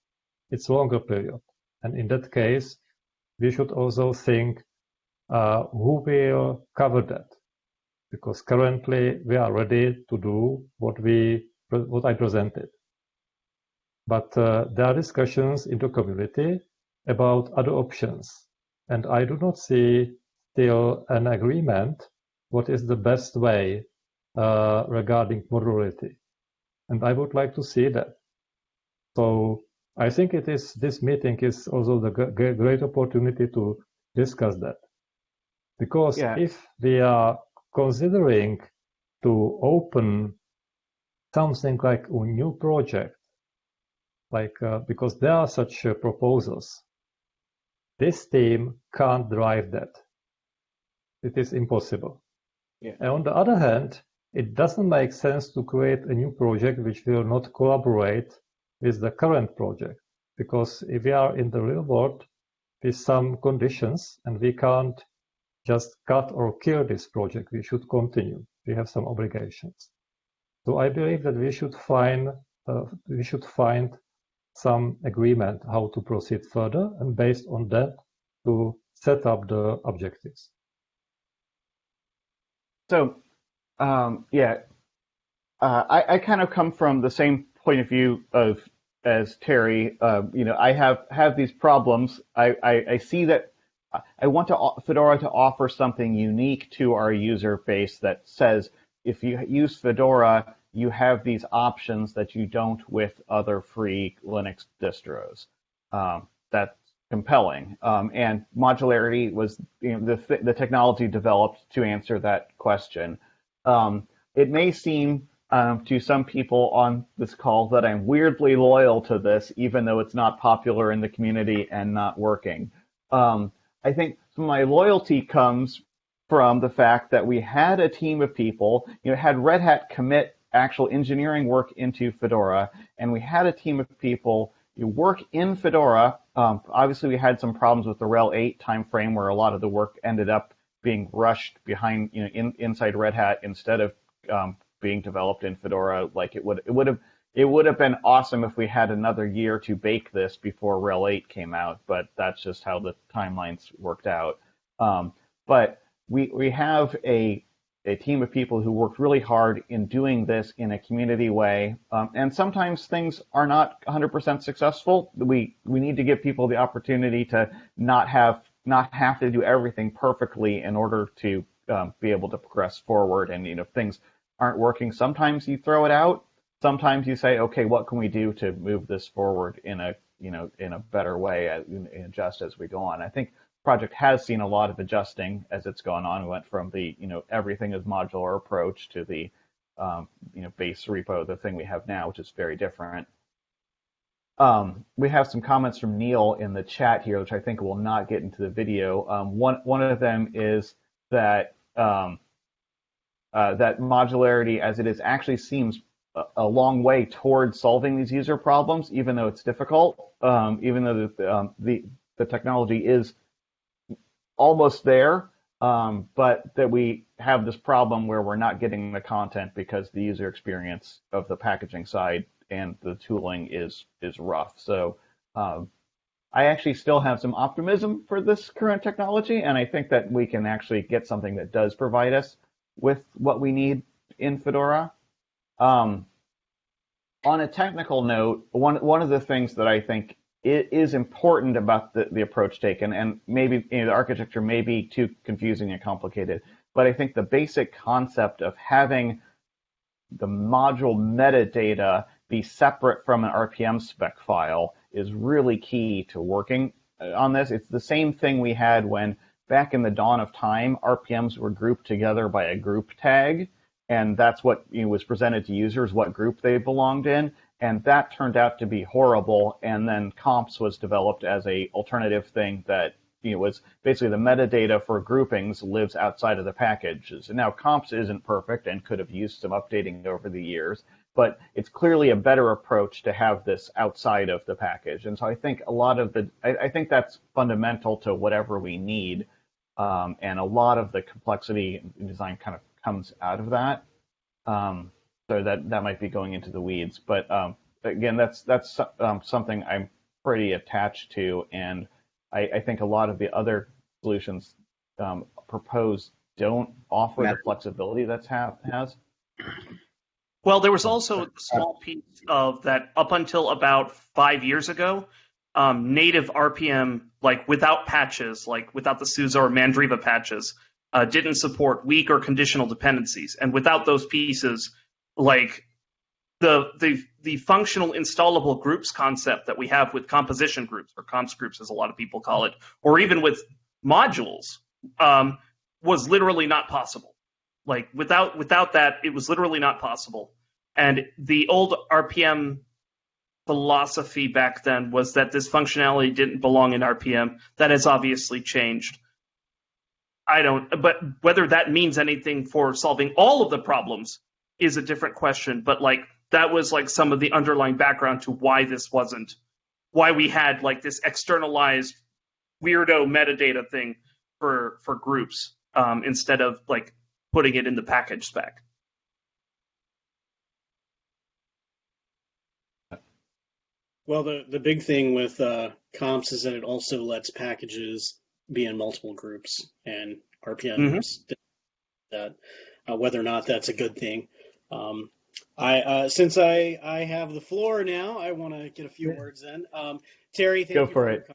S2: it's longer period, and in that case, we should also think who will cover that, because currently we are ready to do what we what I presented, but uh, there are discussions in the community about other options, and I do not see still an agreement what is the best way uh, regarding modularity. And I would like to see that. So I think it is this meeting is also the great opportunity to discuss that. Because
S1: Yeah.
S2: if we are considering to open something like a new project, like uh, because there are such uh, proposals, this team can't drive that. It is impossible.
S1: Yeah.
S2: And on the other hand, it doesn't make sense to create a new project which will not collaborate with the current project. Because if we are in the real world with some conditions and we can't just cut or kill this project, we should continue. We have some obligations. So I believe that we should find uh, we should find some agreement how to proceed further, and based on that, to set up the objectives.
S1: So, um, yeah, uh, I, I kind of come from the same point of view of as Terry. Uh, you know, I have have these problems. I, I, I see that I want to Fedora to offer something unique to our user base that says if you use Fedora, you have these options that you don't with other free Linux distros. Um, that's compelling. Um, and modularity was you know, the, the technology developed to answer that question. Um, it may seem um, to some people on this call that I'm weirdly loyal to this, even though it's not popular in the community and not working. Um, I think my loyalty comes from the fact that we had a team of people, you know, had Red Hat commit actual engineering work into Fedora, and we had a team of people you work in Fedora. Um, obviously, we had some problems with the RHEL 8 timeframe where a lot of the work ended up being rushed behind, you know, in, inside Red Hat instead of um, being developed in Fedora. Like it would, it would have, it would have been awesome if we had another year to bake this before RHEL 8 came out, but that's just how the timelines worked out. Um, but we we have a a team of people who worked really hard in doing this in a community way. Um, and sometimes things are not 100% successful. We we need to give people the opportunity to not have not have to do everything perfectly in order to um, be able to progress forward. And you know, if things aren't working, sometimes you throw it out. Sometimes you say, okay, what can we do to move this forward in a you know in a better way, and adjust as we go on. I think project has seen a lot of adjusting as it's gone on. We went from the you know everything is modular approach to the um, you know base repo, the thing we have now, which is very different. um, we have some comments from Neil in the chat here, which I think will not get into the video. Um, one one of them is that um, uh, that modularity, as it is, actually seems a, long way towards solving these user problems, even though it's difficult. Um, even though the, um, the the technology is almost there, um, but that we have this problem where we're not getting the content because the user experience of the packaging side and the tooling is is rough. So um, I actually still have some optimism for this current technology, and I think that we can actually get something that does provide us with what we need in Fedora. Um, on a technical note, one one of the things that I think is important about the, the approach taken, and maybe you know, the architecture may be too confusing and complicated, but I think the basic concept of having the module metadata be separate from an RPM spec file is really key to working uh, on this. It's the same thing we had when back in the dawn of time, RPMs were grouped together by a group tag, and that's what you know, was presented to users, what group they belonged in, and that turned out to be horrible. And then comps was developed as a alternative thing that you know, was basically the metadata for groupings lives outside of the packages. And now comps isn't perfect and could have used some updating over the years, but it's clearly a better approach to have this outside of the package. And so I think a lot of the, I, I think that's fundamental to whatever we need. Um, and a lot of the complexity design kind of comes out of that. Um, so that, that might be going into the weeds. But um, again, that's, that's um, something I'm pretty attached to. And I, I, think a lot of the other solutions um, proposed don't offer the flexibility that's have, has.
S4: Well, there was also a small piece of that up until about five years ago, um, native RPM, like without patches, like without the SUSE or Mandriva patches, uh, didn't support weak or conditional dependencies. And without those pieces, like the, the, the functional installable groups concept that we have with composition groups, or comps groups as a lot of people call it, or even with modules, um, was literally not possible. Like without without that, it was literally not possible. And the old RPM philosophy back then was that this functionality didn't belong in RPM. That has obviously changed. I don't, but whether that means anything for solving all of the problems is a different question. But like that was like some of the underlying background to why this wasn't, why we had like this externalized weirdo metadata thing for for groups um, instead of like putting it in the package spec.
S8: Well, the, the big thing with uh, comps is that it also lets packages be in multiple groups, and RPMs mm-hmm. that uh, whether or not that's a good thing. Um, I uh, since I I have the floor now, I want to get a few words in. Um, Terry,
S1: go for, for it.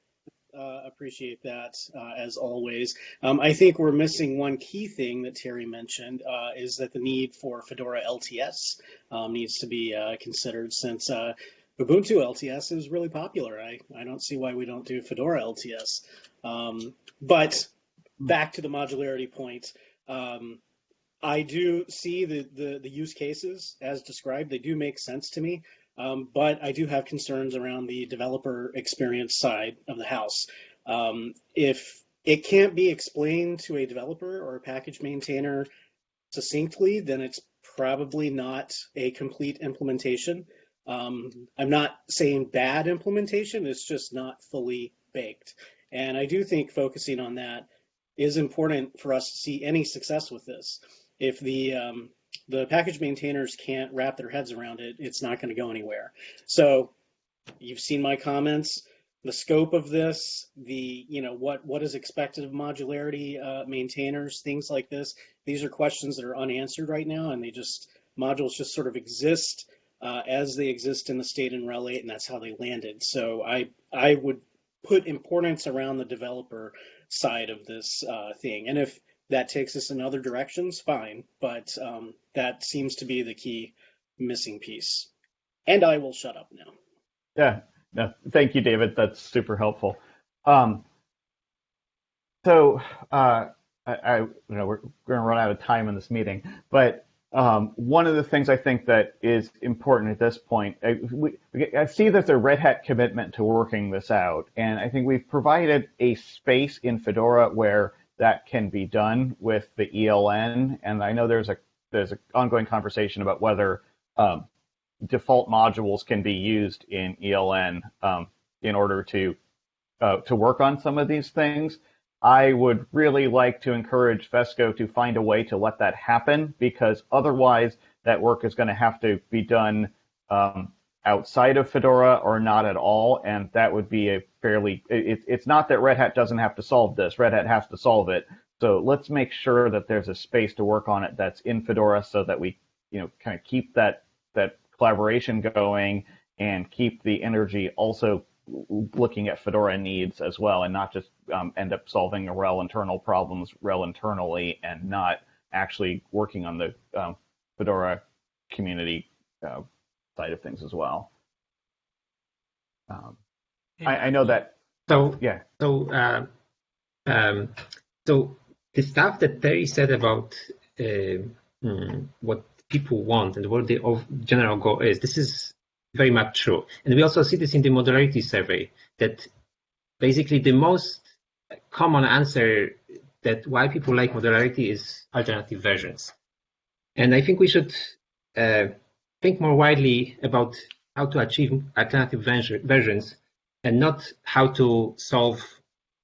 S8: Uh, appreciate that uh, as always. Um, I think we're missing one key thing that Terry mentioned uh, is that the need for Fedora LTS um, needs to be uh, considered since uh, Ubuntu LTS is really popular. I, I don't see why we don't do Fedora LTS. Um, but back to the modularity point, um, I do see the, the, the use cases as described. They do make sense to me. Um, but I do have concerns around the developer experience side of the house. Um, if it can't be explained to a developer or a package maintainer succinctly, then it's probably not a complete implementation. Um, I'm not saying bad implementation, it's just not fully baked. And I do think focusing on that is important for us to see any success with this. If the um, the package maintainers can't wrap their heads around it, it's not going to go anywhere. So you've seen my comments, the scope of this, the, you know, what, what is expected of modularity uh, maintainers, things like this. These are questions that are unanswered right now, and they just, modules just sort of exist uh, as they exist in the state in RHEL 8, and that's how they landed. So I, I would put importance around the developer side of this uh, thing. And if that takes us in other directions, fine. But um, that seems to be the key missing piece. And I will shut up now.
S1: Yeah, no, thank you, David. That's super helpful. Um, so uh, I, I, you know, we're, we're going to run out of time in this meeting, but um, one of the things I think that is important at this point, I, we, I see there's a Red Hat commitment to working this out, and I think we've provided a space in Fedora where that can be done with the ELN, and I know there's a there's an ongoing conversation about whether um, default modules can be used in ELN um, in order to uh, to work on some of these things. I would really like to encourage FESCO to find a way to let that happen because otherwise that work is going to have to be done um, outside of Fedora or not at all. And that would be a fairly, it, it's not that Red Hat doesn't have to solve this, Red Hat has to solve it. So let's make sure that there's a space to work on it that's in Fedora so that we, you know, kind of keep that, that collaboration going and keep the energy also looking at Fedora needs as well, and not just um, end up solving RHEL internal problems RHEL internally, and not actually working on the um, Fedora community uh, side of things as well. Um, I, I, know that.
S5: So
S1: yeah.
S5: So uh, um, so the stuff that Terry said about uh, hmm, what people want and what the general goal is. This is very much true. And we also see this in the modularity survey that basically the most common answer that why people like modularity is alternative versions. And I think we should uh, think more widely about how to achieve alternative versions and not how to solve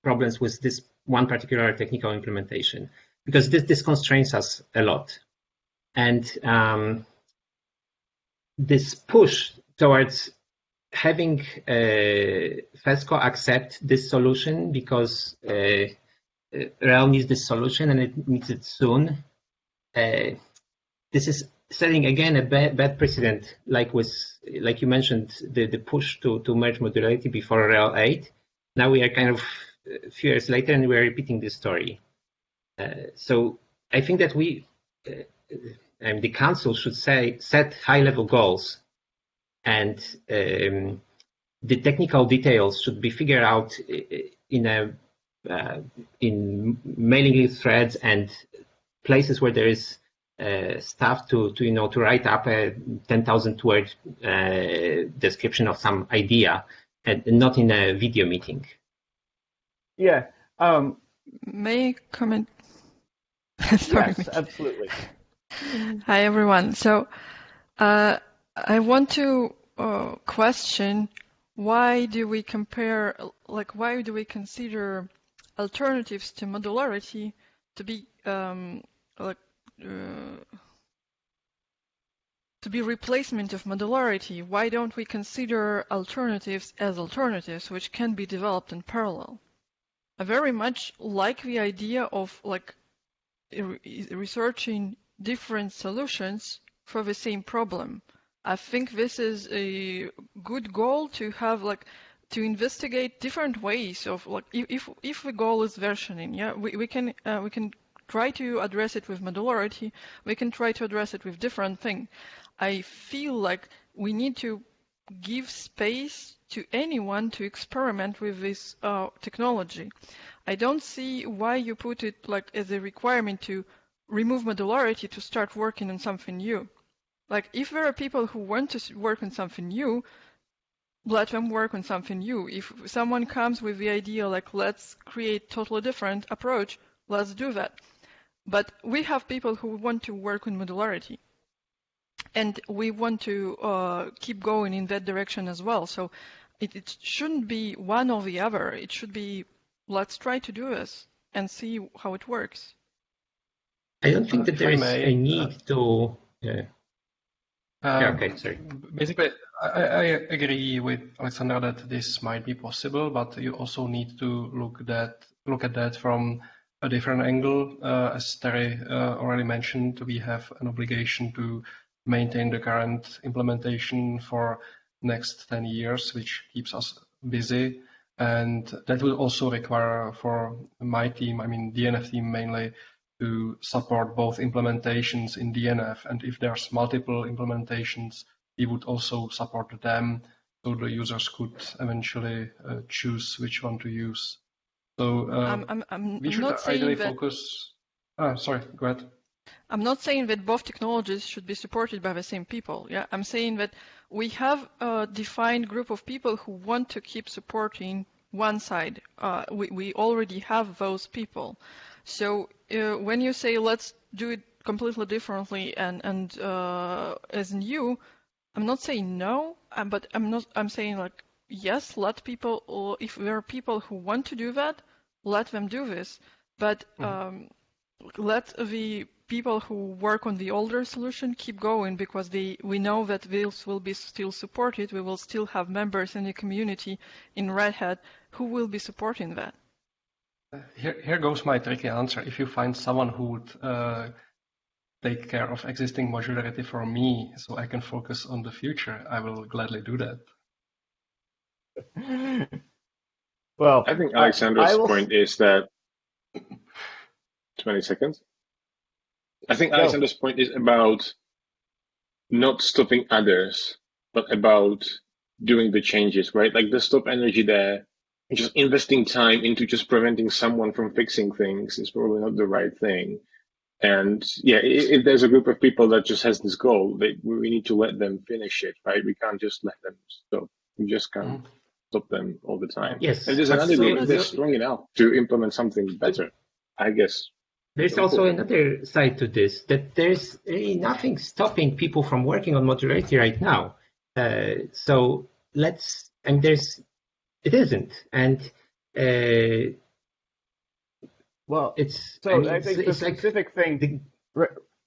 S5: problems with this one particular technical implementation, because this, this constrains us a lot. And um, this push towards having uh, FESCO accept this solution because uh, RHEL needs this solution and it needs it soon. Uh, this is setting again a bad, bad, precedent, like with, like you mentioned, the, the push to, to merge modularity before RHEL 8. Now we are kind of a few years later and we're repeating this story. Uh, so I think that we, uh, the council should say set high-level goals and um, the technical details should be figured out in a uh, in mailing list threads and places where there is uh, stuff to, to you know to write up a 10,000 word uh, description of some idea and not in a video meeting.
S1: Yeah. Um,
S9: May I comment? Sorry.
S1: Yes, absolutely.
S9: Hi everyone. So uh, I want to uh, question why do we compare, like, why do we consider alternatives to modularity to be um, like uh, to be replacement of modularity? Why don't we consider alternatives as alternatives which can be developed in parallel? I very much like the idea of like researching different solutions for the same problem. I think this is a good goal to have like to investigate different ways of like if if the goal is versioning, yeah, we, we can uh, we can try to address it with modularity. We can try to address it with different thing. I feel like we need to give space to anyone to experiment with this uh, technology. I don't see why you put it like as a requirement to remove modularity to start working on something new. Like if there are people who want to work on something new, let them work on something new. If someone comes with the idea like let's create totally different approach, let's do that. But we have people who want to work on modularity. And we want to uh, keep going in that direction as well. So it, it shouldn't be one or the other. It should be let's try to do this and see how it works.
S5: I don't think that there is a need to. Yeah. Um, yeah, okay, sorry.
S10: Basically, I, I, agree with Alexander that this might be possible, but you also need to look that look at that from a different angle. Uh, as Terry uh, already mentioned, we have an obligation to maintain the current implementation for next 10 years, which keeps us busy. And that will also require for my team, I mean DNF team mainly, to support both implementations in DNF. And if there's multiple implementations, we would also support them so the users could eventually uh, choose which one to use. So uh,
S9: I'm, I'm, I'm
S10: we should
S9: not
S10: ideally
S9: that...
S10: focus. Ah, sorry, go ahead.
S9: I'm not saying that both technologies should be supported by the same people. Yeah, I'm saying that we have a defined group of people who want to keep supporting one side. Uh, we, we already have those people. So uh, when you say let's do it completely differently and and uh, as new, I'm not saying no, uh, but I'm not. I'm saying like yes, let people. If there are people who want to do that, let them do this. But
S10: Mhm.
S9: um, let the people who work on the older solution keep going because they we know that this will be still supported. We will still have members in the community in Red Hat who will be supporting that.
S10: Here, here goes my tricky answer. If you find someone who would uh, take care of existing modularity for me so I can focus on the future, I will gladly do that.
S1: well,
S11: I think Alexander's
S1: I will-
S11: point is that 20 seconds. I think
S1: Go.
S11: Alexander's point is about not stopping others, but about doing the changes, right? Like the stop energy there, just investing time into just preventing someone from fixing things is probably not the right thing. And yeah, if, if there's a group of people that just has this goal, they, we need to let them finish it, right? We can't just let them stop. We just can't stop them all the time.
S5: Yes,
S11: And there's another
S5: so
S11: group, they're strong enough to implement something better, I guess.
S5: There's also another side to this that there's really nothing stopping people from working on modularity right now. Uh, so let's, and there's, it isn't, and uh,
S1: well,
S5: it's
S1: so
S5: I mean,
S1: I
S5: it's,
S1: think the
S5: it's like
S1: specific thing.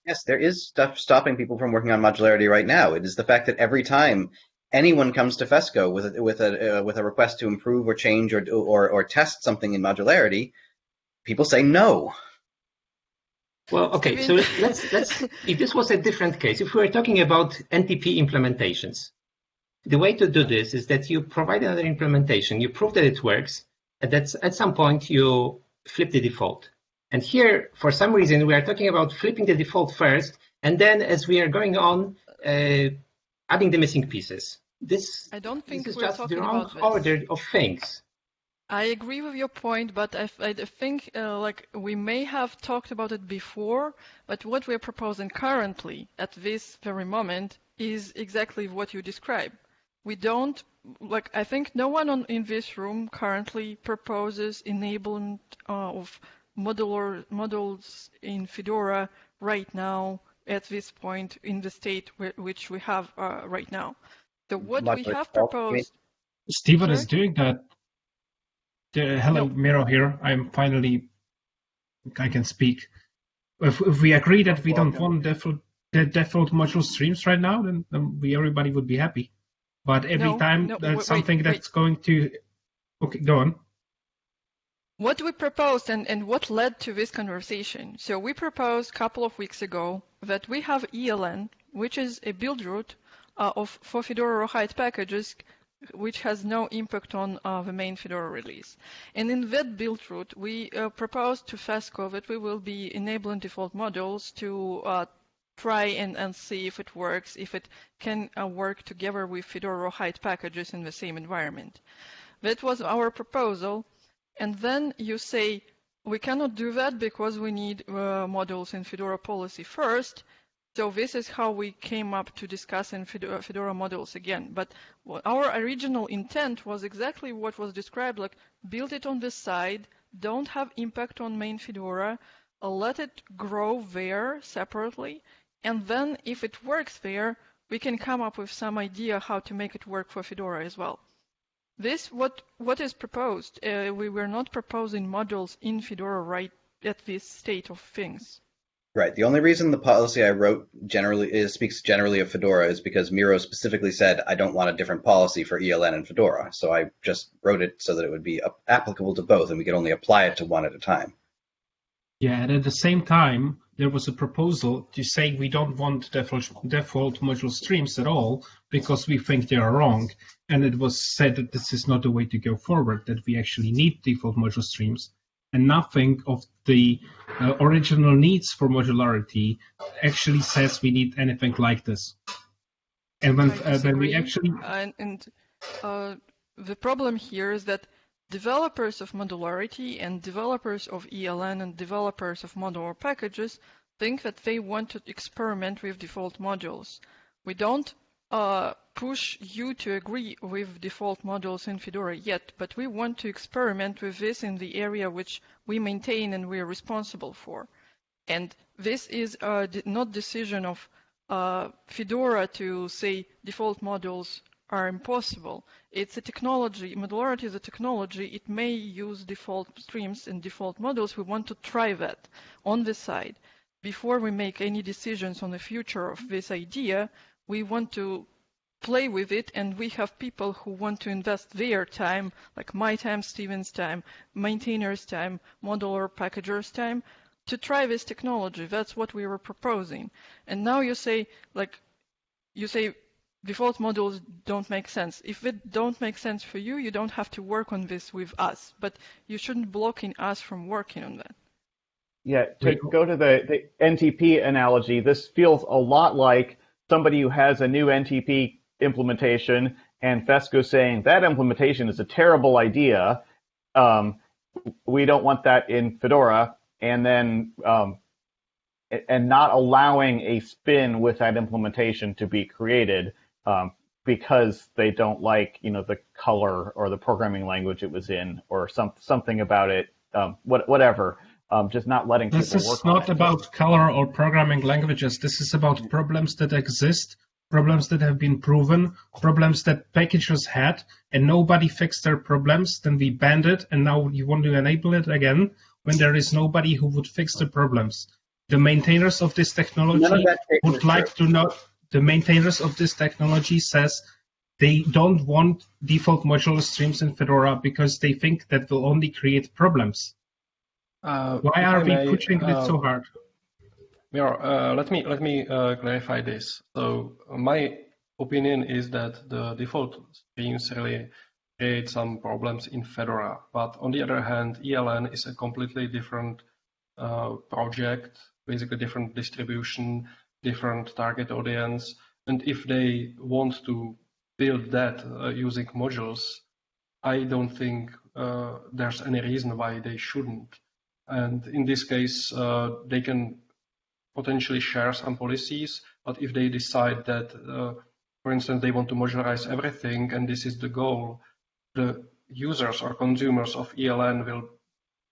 S7: Yes, there is stuff stopping people from working on modularity right now. It is the fact that every time anyone comes to FESCO with a, with a uh, with a request to improve or change or or or test something in modularity, people say no.
S5: Well, okay, so let's let's if this was a different case, if we were talking about NTP implementations, the way to do this is that you provide another implementation, you prove that it works, and that's at some point you flip the default. And here, for some reason, we are talking about flipping the default first, and then as we are going on, uh, adding the missing pieces. This,
S9: I don't
S5: this
S9: think
S5: is
S9: we're
S5: just the wrong order of things.
S9: I agree with your point, but I, I think uh, like we may have talked about it before, but what we're proposing currently at this very moment is exactly what you describe. We don't like. I think no one on, in this room currently proposes enablement uh, of modular modules in Fedora right now at this point in the state wh- which we have uh, right now. So what we
S7: Modular
S9: have
S7: default, you mean?
S9: proposed.
S12: Stephen is doing that. The, hello,
S9: No.
S12: Miro here. I'm finally, I can speak. If, if we agree that we don't want default, the default module streams right now, then, then we everybody would be happy. But every
S9: No,
S12: time
S9: no,
S12: that's
S9: wait,
S12: something
S9: wait.
S12: that's going to, okay, go on.
S9: What we proposed and, and what led to this conversation. So we proposed a couple of weeks ago that we have ELN, which is a build route uh, of for Fedora Rawhide packages, which has no impact on uh, the main Fedora release. And in that build route, we uh, proposed to FESCO that we will be enabling default modules to uh, try and, and see if it works, if it can uh, work together with Fedora Rawhide packages in the same environment. That was our proposal. And then you say, we cannot do that because we need uh, modules in Fedora policy first. So this is how we came up to discussing Fedora, Fedora modules again. But our original intent was exactly what was described, like build it on this side, don't have impact on main Fedora, uh, let it grow there separately, and then if it works there, we can come up with some idea how to make it work for Fedora as well. This what what is proposed. Uh, we were not proposing modules in Fedora right at this state of things.
S7: Right. The only reason the policy I wrote generally is speaks generally of Fedora is because Miro specifically said I don't want a different policy for ELN and Fedora. So I just wrote it so that it would be applicable to both, and we could only apply it to one at a time.
S12: Yeah, and at the same time, there was a proposal to say we don't want default, default module streams at all because we think they are wrong. And it was said that this is not the way to go forward, that we actually need default module streams. And nothing of the uh, original needs for modularity actually says we need anything like this. And when, uh, when we actually
S9: and, and uh, the problem here is that developers of modularity and developers of ELN and developers of modular packages think that they want to experiment with default modules. We don't uh, push you to agree with default modules in Fedora yet, but we want to experiment with this in the area which we maintain and we are responsible for. And this is uh, not decision of uh, Fedora to say default modules are impossible. It's a technology, modularity is a technology. It may use default streams and default modules. We want to try that on the side. Before we make any decisions on the future of this idea, we want to play with it and we have people who want to invest their time, like my time, Stephen's time, maintainers' time, modular packagers' time, to try this technology. That's what we were proposing. And now you say, like, you say default modules don't make sense. If it don't make sense for you, you don't have to work on this with us, but you shouldn't blocking us from working on that.
S1: Yeah, to go to the, the NTP analogy, this feels a lot like somebody who has a new NTP implementation and Fesco saying that implementation is a terrible idea. Um, we don't want that in Fedora, and then um, and not allowing a spin with that implementation to be created um, because they don't like you know the color or the programming language it was in or some something about it, um, what, whatever. Um, just not letting
S12: this
S1: people work.
S12: This is not about color or programming languages. This is about problems that exist, problems that have been proven, problems that packagers had, and nobody fixed their problems. Then we banned it, and now you want to enable it again when there is nobody who would fix the problems. The maintainers of this technology
S7: of
S12: would like to know. The maintainers of this technology says they don't want default modular streams in Fedora because they think that will only create problems.
S10: Uh,
S12: Why are we
S10: may,
S12: pushing
S10: uh,
S12: it so hard?
S10: Mir, uh, let me let me uh, clarify this. So my opinion is that the default streams really create some problems in Fedora, but on the other hand, ELN is a completely different uh, project, basically different distribution, different target audience, and if they want to build that uh, using modules, I don't think uh, there's any reason why they shouldn't. And in this case, uh, they can potentially share some policies, but if they decide that, uh, for instance, they want to modularize everything and this is the goal, the users or consumers of ELN will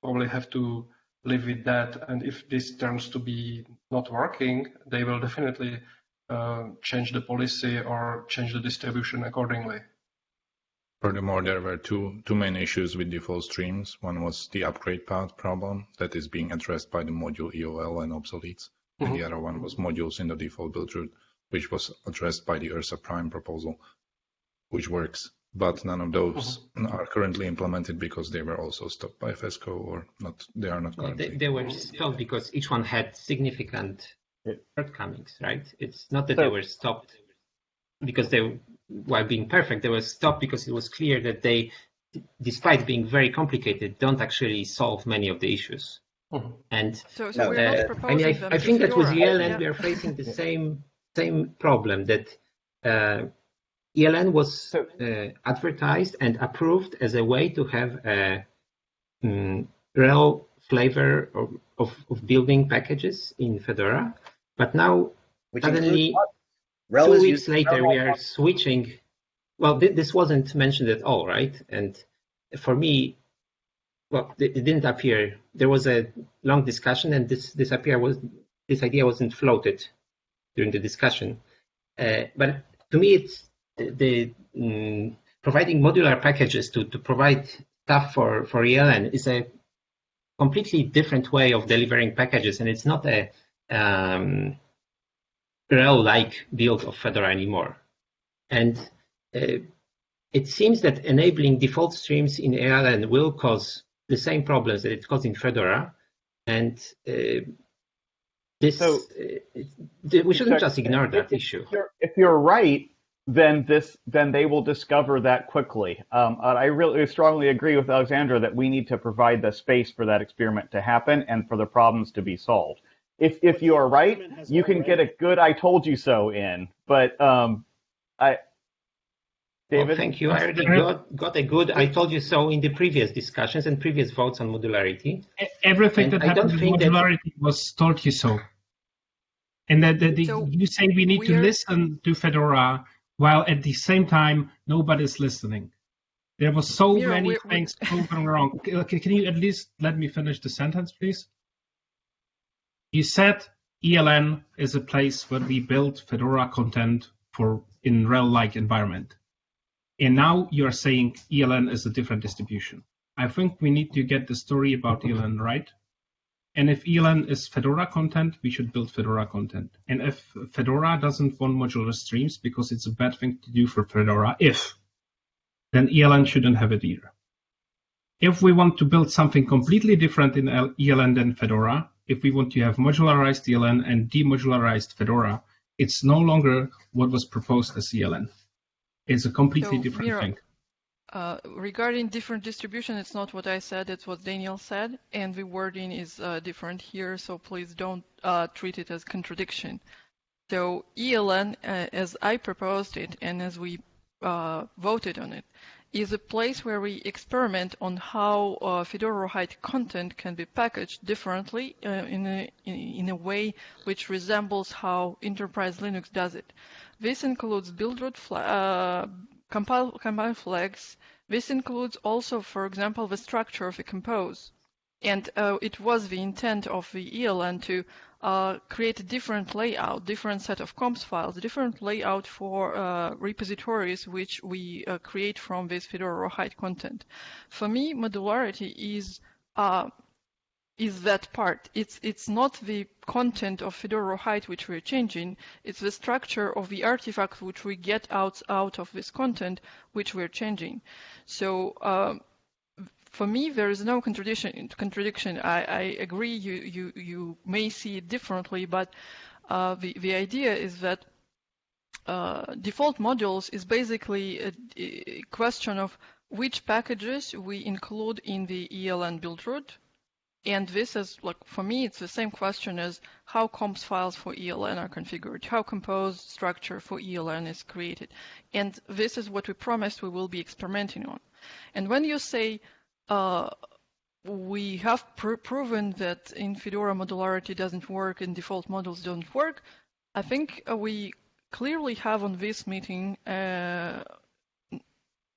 S10: probably have to live with that. And if this turns to be not working, they will definitely uh, change the policy or change the distribution accordingly.
S3: Furthermore, there were two, two main issues with default streams. One was the upgrade path problem that is being addressed by the module EOL and obsoletes. Mm-hmm. And the other one was modules in the default build root, which was addressed by the Ursa Prime proposal, which works. But none of those mm-hmm. are currently implemented because they were also stopped by FESCO or not. They are not currently.
S5: They, they were stopped because each one had significant shortcomings, right? It's not that so, they were stopped because they while being perfect, they were stopped because it was clear that they, despite being very complicated, don't actually solve many of the issues.
S10: Mm-hmm.
S5: And
S9: so, so uh,
S5: I mean, I, I think that with ELN yeah. we are facing the same same problem that uh, ELN was uh, advertised and approved as a way to have a um, real flavor of, of, of, building packages in Fedora, but now
S7: Which
S5: suddenly
S7: RHEL
S5: two weeks later we are switching. Well, th- this wasn't mentioned at all, right? And for me, well, it, it didn't appear. There was a long discussion, and this this appear was this idea wasn't floated during the discussion. Uh, but to me, it's the, mm, providing modular packages to, to provide stuff for, for ELN is a completely different way of delivering packages, and it's not a um, RHEL-like build of Fedora anymore. And uh, it seems that enabling default streams in ELN will cause the same problems that it caused in Fedora, and uh, this so, uh, we shouldn't just ignore that
S1: if
S5: issue.
S1: You're, if you're right, then this then they will discover that quickly. Um, I really strongly agree with Alexandra that we need to provide the space for that experiment to happen and for the problems to be solved. If if you are right, you can get a good "I told you so" in. But um, I David?
S5: Well, thank you. I already got, got, a good I told you so in the previous discussions and previous votes on modularity.
S12: Everything and that I happened in modularity that... was told you so. And that, that the,
S9: So
S12: you say we need to
S9: we're-
S12: listen to Fedora while at the same time nobody's listening. There was so many
S9: we're- we're-
S12: things going wrong. Can you at least let me finish the sentence, please? You said ELN is a place where we build Fedora content for in RHEL-like environment. And now you're saying ELN is a different distribution. I think we need to get the story about ELN right. And if ELN is Fedora content, we should build Fedora content. And if Fedora doesn't want modular streams because it's a bad thing to do for Fedora, if, then ELN shouldn't have it either. If we want to build something completely different in ELN than Fedora, if we want to have modularized ELN and demodularized Fedora, it's no longer what was proposed as ELN. It's a completely
S9: So,
S12: different thing.
S9: Uh, regarding different distribution, it's not what I said, it's what Daniel said, and the wording is uh, different here, so please don't uh, treat it as contradiction. So ELN, uh, as I proposed it and as we uh, voted on it, is a place where we experiment on how uh, Fedora Rawhide content can be packaged differently in, a, in, a way which resembles how Enterprise Linux does it. This includes build root uh, compile, compile flags. This includes also, for example, the structure of a compose. And uh, it was the intent of the ELN to uh, create a different layout, different set of comps files, different layout for uh, repositories which we uh, create from this Fedora Rawhide content. For me, modularity is uh, is that part. It's it's not the content of Fedora Rawhide which we're changing. It's the structure of the artifacts which we get out out of this content which we're changing. So. Um, for me, there is no contradiction. Contradiction. I, I agree. You, you, you may see it differently, but uh, the the idea is that uh, default modules is basically a, a question of which packages we include in the ELN build root. And this is like for me, it's the same question as how comps files for ELN are configured, how compose structure for ELN is created, and this is what we promised we will be experimenting on. And when you say uh, we have pr proven that in Fedora modularity doesn't work and default modules don't work, I think uh, we clearly have on this meeting uh,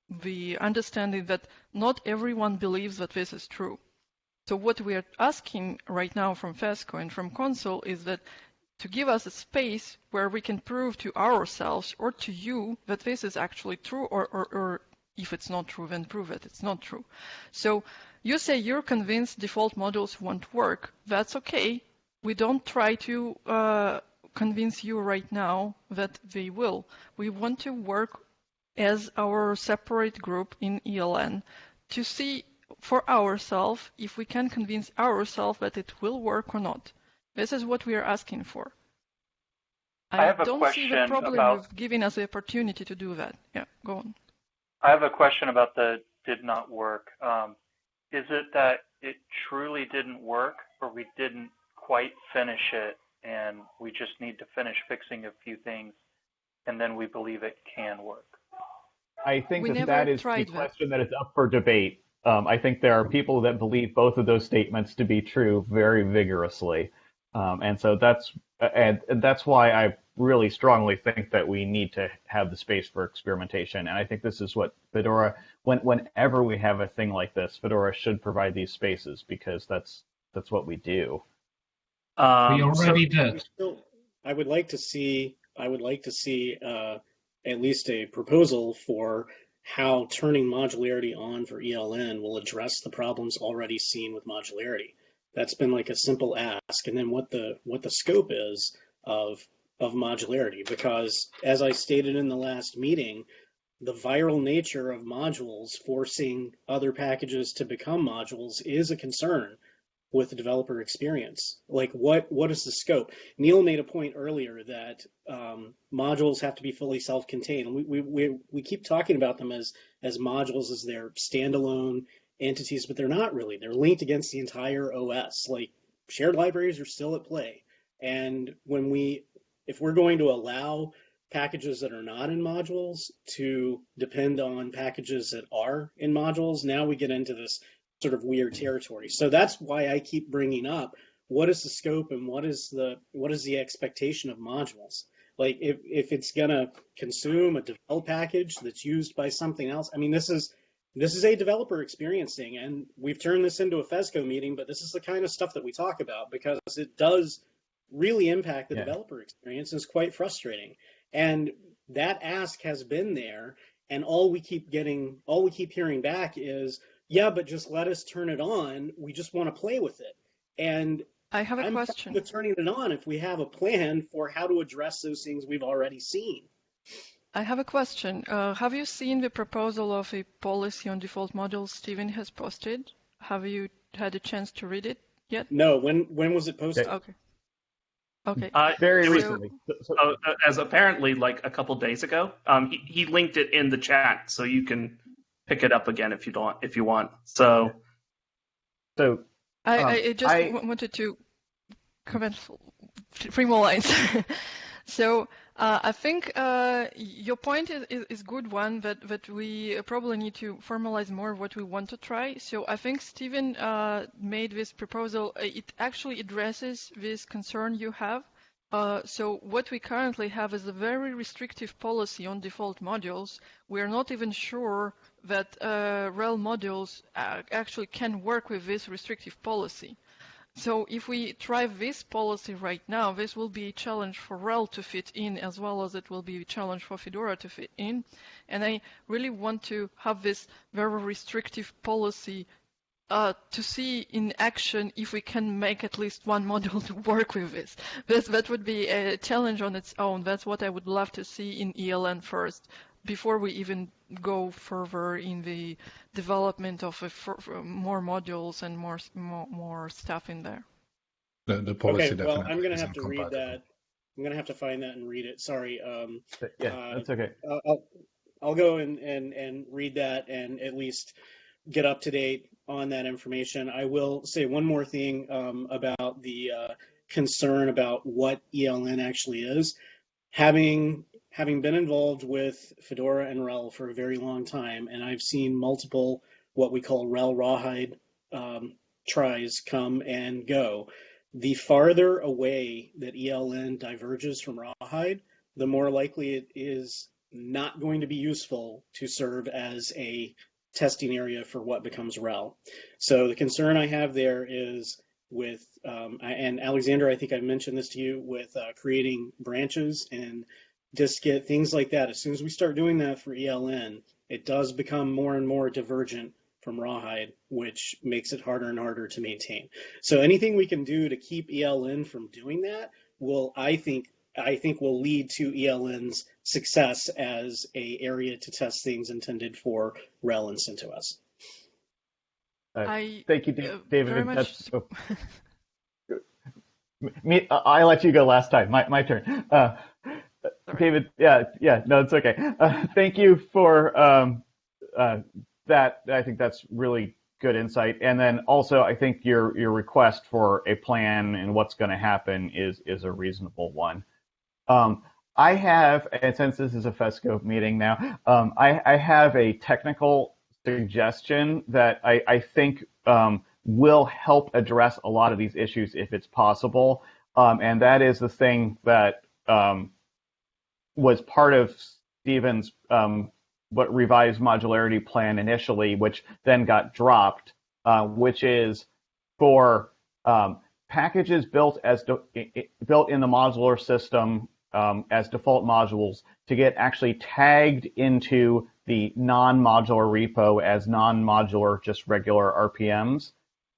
S9: the understanding that not everyone believes that this is true. So what we are asking right now from FESCO and from Council is that to give us a space where we can prove to ourselves or to you that this is actually true or, or, or if it's not true, then prove it it's not true. So you say you're convinced default modules won't work. That's okay. We don't try to uh, convince you right now that they will. We want to work as our separate group in ELN to see for ourselves if we can convince ourselves that it will work or not. This is what we are asking for.
S13: I have a
S9: don't see the problem
S13: about-
S9: with giving us the opportunity to do that. Yeah, go on.
S13: I have a question about the did not work. Um, is it that it truly didn't work, or we didn't quite finish it, and we just need to finish fixing a few things, and then we believe it can work?
S1: I think
S9: We
S1: that
S9: never
S1: that is the
S9: tried that.
S1: question that is up for debate. Um, I think there are people that believe both of those statements to be true very vigorously, um, and so that's and, and that's why I really strongly think that we need to have the space for experimentation. And I think this is what Fedora, when whenever we have a thing like this, Fedora should provide these spaces because that's that's what we do.
S4: Um,
S12: we already
S8: so-
S12: did.
S8: Still, I would like to see. I would like to see uh, at least a proposal for how turning modularity on for ELN will address the problems already seen with modularity. That's been like a simple ask, and then what the what the scope is of of modularity. Because as I stated in the last meeting, the viral nature of modules forcing other packages to become modules is a concern with developer experience. Like what what is the scope? Neal made a point earlier that um, modules have to be fully self-contained. We, we we we keep talking about them as as modules as their standalone entities, but they're not really. They're linked against the entire OS. Like shared libraries are still at play. And when we if we're going to allow packages that are not in modules to depend on packages that are in modules, now we get into this sort of weird territory. So that's why I keep bringing up what is the scope and what is the what is the expectation of modules? Like if if it's gonna consume a devel package that's used by something else. I mean, this is this is a developer experiencing, and we've turned this into a FESCO meeting, but this is the kind of stuff that we talk about because it does really impact the
S1: Yeah.
S8: developer experience. and It's quite frustrating, and that ask has been there, and all we keep getting, all we keep hearing back is, yeah, but just let us turn it on. We just want to play with it, and
S9: I have a
S8: I'm
S9: question.
S8: with turning it on if we have a plan for how to address those things we've already seen.
S9: I have a question. Uh, have you seen the proposal of a policy on default modules Stephen has posted? Have you had a chance to read it yet?
S8: No, when when was it posted?
S9: Okay. Okay.
S4: Uh,
S1: Very
S4: it was-
S1: recently. So- so-
S4: uh, as apparently like a couple days ago. Um, he, he linked it in the chat, so you can pick it up again if you don't if you want. So
S1: so
S9: I,
S1: Um,
S9: I I just
S1: I-
S9: w- wanted to comment f- three more lines. so uh, I think uh, your point is, is, is good one that, that we probably need to formalize more what we want to try. So I think Stephen uh, made this proposal. uh, It actually addresses this concern you have. Uh, so what we currently have is a very restrictive policy on default modules. We're not even sure that uh, RHEL modules uh, actually can work with this restrictive policy. So if we try this policy right now, this will be a challenge for RHEL to fit in as well as it will be a challenge for Fedora to fit in. And I really want to have this very restrictive policy uh, to see in action if we can make at least one module to work with this. This that would be a challenge on its own. That's what I would love to see in ELN first, before we even go further in the development of a fur- fur- more modules and more more, more stuff in there.
S3: The, the policy
S8: Okay, well, I'm gonna have to read that. I'm gonna have to find that and read it. Sorry. Um,
S1: yeah,
S8: uh,
S1: that's okay.
S8: I'll, I'll, I'll go and, and, and read that and at least get up to date on that information. I will say one more thing um, about the uh, concern about what ELN actually is. Having having been involved with Fedora and RHEL for a very long time, and I've seen multiple what we call RHEL rawhide um, tries come and go. The farther away that ELN diverges from rawhide, the more likely it is not going to be useful to serve as a testing area for what becomes RHEL. So the concern I have there is with, um, and Alexander, I think I mentioned this to you, with uh, creating branches and distgit, things like that. As soon as we start doing that for ELN, it does become more and more divergent from rawhide, which makes it harder and harder to maintain. So anything we can do to keep ELN from doing that will, I think, I think will lead to ELN's success as a area to test things intended for RHEL and CentOS.
S1: Uh,
S9: I
S1: thank you, Da-
S9: uh,
S1: David.
S9: very much
S1: That's- oh. Me, I let you go last time. My my turn. Uh, David, yeah, yeah, no, it's okay. Uh, thank you for um, uh, that. I think that's really good insight. And then also, I think your your request for a plan and what's going to happen is is a reasonable one. Um, I have, and since this is a FESCO meeting now, um, I, I have a technical suggestion that I, I think um, will help address a lot of these issues if it's possible. Um, and that is the thing that um, was part of Stephen's um, what revised modularity plan initially, which then got dropped, uh, which is for um, packages built as built in the modular system um, as default modules to get actually tagged into the non-modular repo as non-modular, just regular RPMs.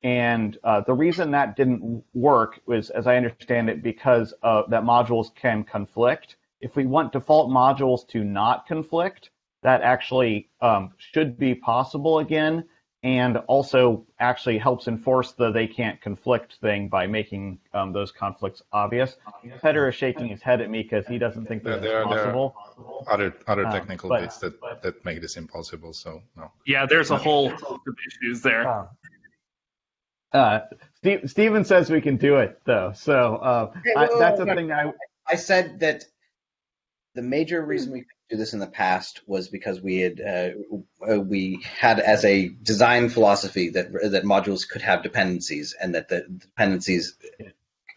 S1: And uh, the reason that didn't work was, as I understand it, because uh, that modules can conflict. If we want default modules to not conflict, that actually um, should be possible again, and also actually helps enforce the they can't conflict thing by making um, those conflicts obvious. Petr is shaking his head at me because he doesn't think
S3: There,
S1: that
S3: there,
S1: it's
S3: are- there
S1: possible.
S3: are other other
S1: Um,
S3: technical
S1: but-
S3: bits that, that make this impossible. So no.
S4: yeah, there's a whole host of issues there.
S1: Uh, Steve, Stephen says we can do it though, so uh,
S7: Okay,
S1: I, that's
S7: whoa,
S1: the
S7: whoa.
S1: thing I
S7: I said that the major reason we could do this in the past was because we had uh, we had as a design philosophy that that modules could have dependencies and that the dependencies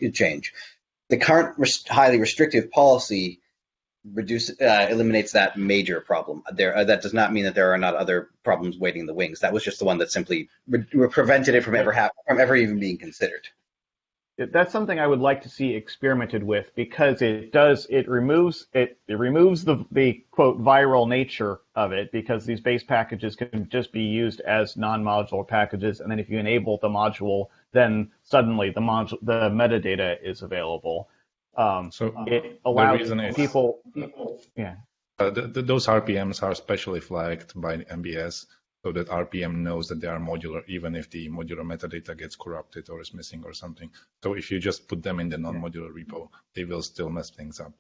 S7: could change. The current rest highly restrictive policy reduce uh, eliminates that major problem. There uh, that does not mean that there are not other problems waiting in the wings. That was just the one that simply prevented it from ever from ever even being considered
S1: that's something I would like to see experimented with because it does it removes it, it removes the the quote viral nature of it because these base packages can just be used as non-modular packages and then if you enable the module then suddenly the module the metadata is available. Um,
S3: so
S1: it allows people, people yeah.
S3: Uh, the, the, those RPMs are specially flagged by MBS so that RPM knows that they are modular, even if the modular metadata gets corrupted or is missing or something. So if you just put them in the non-modular repo, they will still mess things up.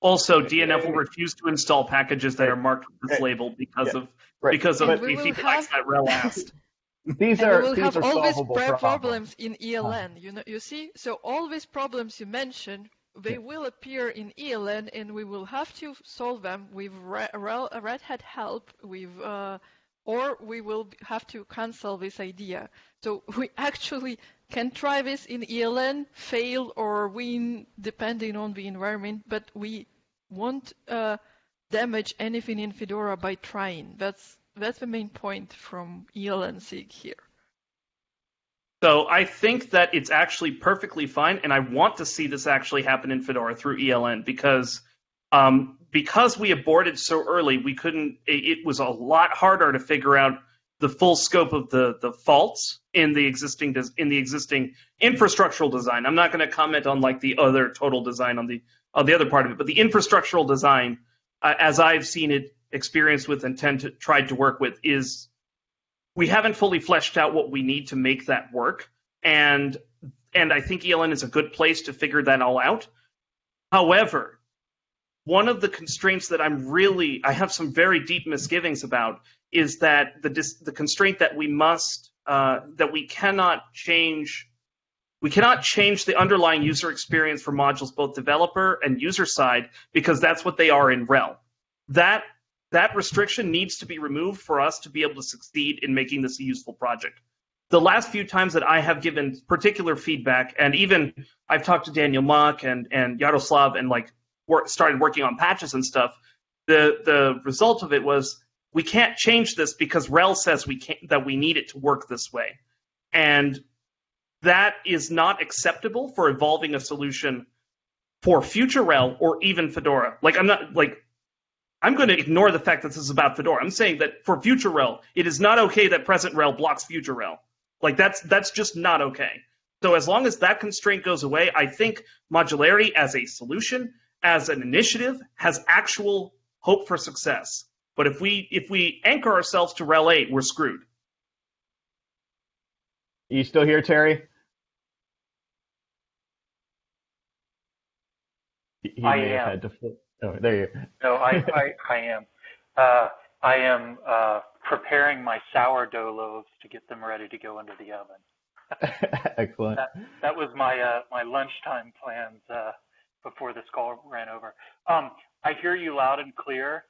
S4: Also, DNF will refuse to install packages that are marked with this label because yeah. of right. because of BC flags that RHEL asked.
S9: These and are we will have all these problems. problems in ELN. You know, you see, so all these problems you mentioned, they yeah. will appear in ELN, and we will have to solve them with Red, Red Hat help, with uh, or we will have to cancel this idea. So we actually can try this in ELN, fail or win depending on the environment, but we won't uh, damage anything in Fedora by trying. That's that's the main point from ELN SIG here.
S4: So I think that it's actually perfectly fine, and I want to see this actually happen in Fedora through ELN because um, because we aborted so early, we couldn't. It, was a lot harder to figure out the full scope of the the faults in the existing in the existing infrastructural design. I'm not going to comment on like the other total design on the on the other part of it, but the infrastructural design, uh, as I've seen it, experienced with, and tend to tried to work with, is we haven't fully fleshed out what we need to make that work, and and I think ELN is a good place to figure that all out. However, one of the constraints that I'm really I have some very deep misgivings about is that the the constraint that we must uh, that we cannot change we cannot change the underlying user experience for modules both developer and user side because that's what they are in RHEL. That that restriction needs to be removed for us to be able to succeed in making this a useful project. The last few times that I have given particular feedback, and even I've talked to Daniel Mach and, and Yaroslav and like work, started working on patches and stuff, the the result of it was we can't change this because RHEL says we can't that we need it to work this way, and that is not acceptable for evolving a solution for future RHEL or even Fedora. Like I'm not like I'm going to ignore the fact that this is about Fedora. I'm saying that for future RHEL, it is not okay that present RHEL blocks future RHEL. Like that's that's just not okay. So as long as that constraint goes away, I think modularity as a solution as an initiative has actual hope for success. But if we if we anchor ourselves to RHEL 8, we're screwed.
S1: Are You still here, Terry?
S6: He I am.
S1: oh, there you.
S6: No, I, I, I am. Uh, I am uh, preparing my sourdough loaves to get them ready to go into the oven.
S1: Excellent.
S6: That, that was my uh, my lunchtime plans uh, before this call ran over. Um, I hear you loud and clear.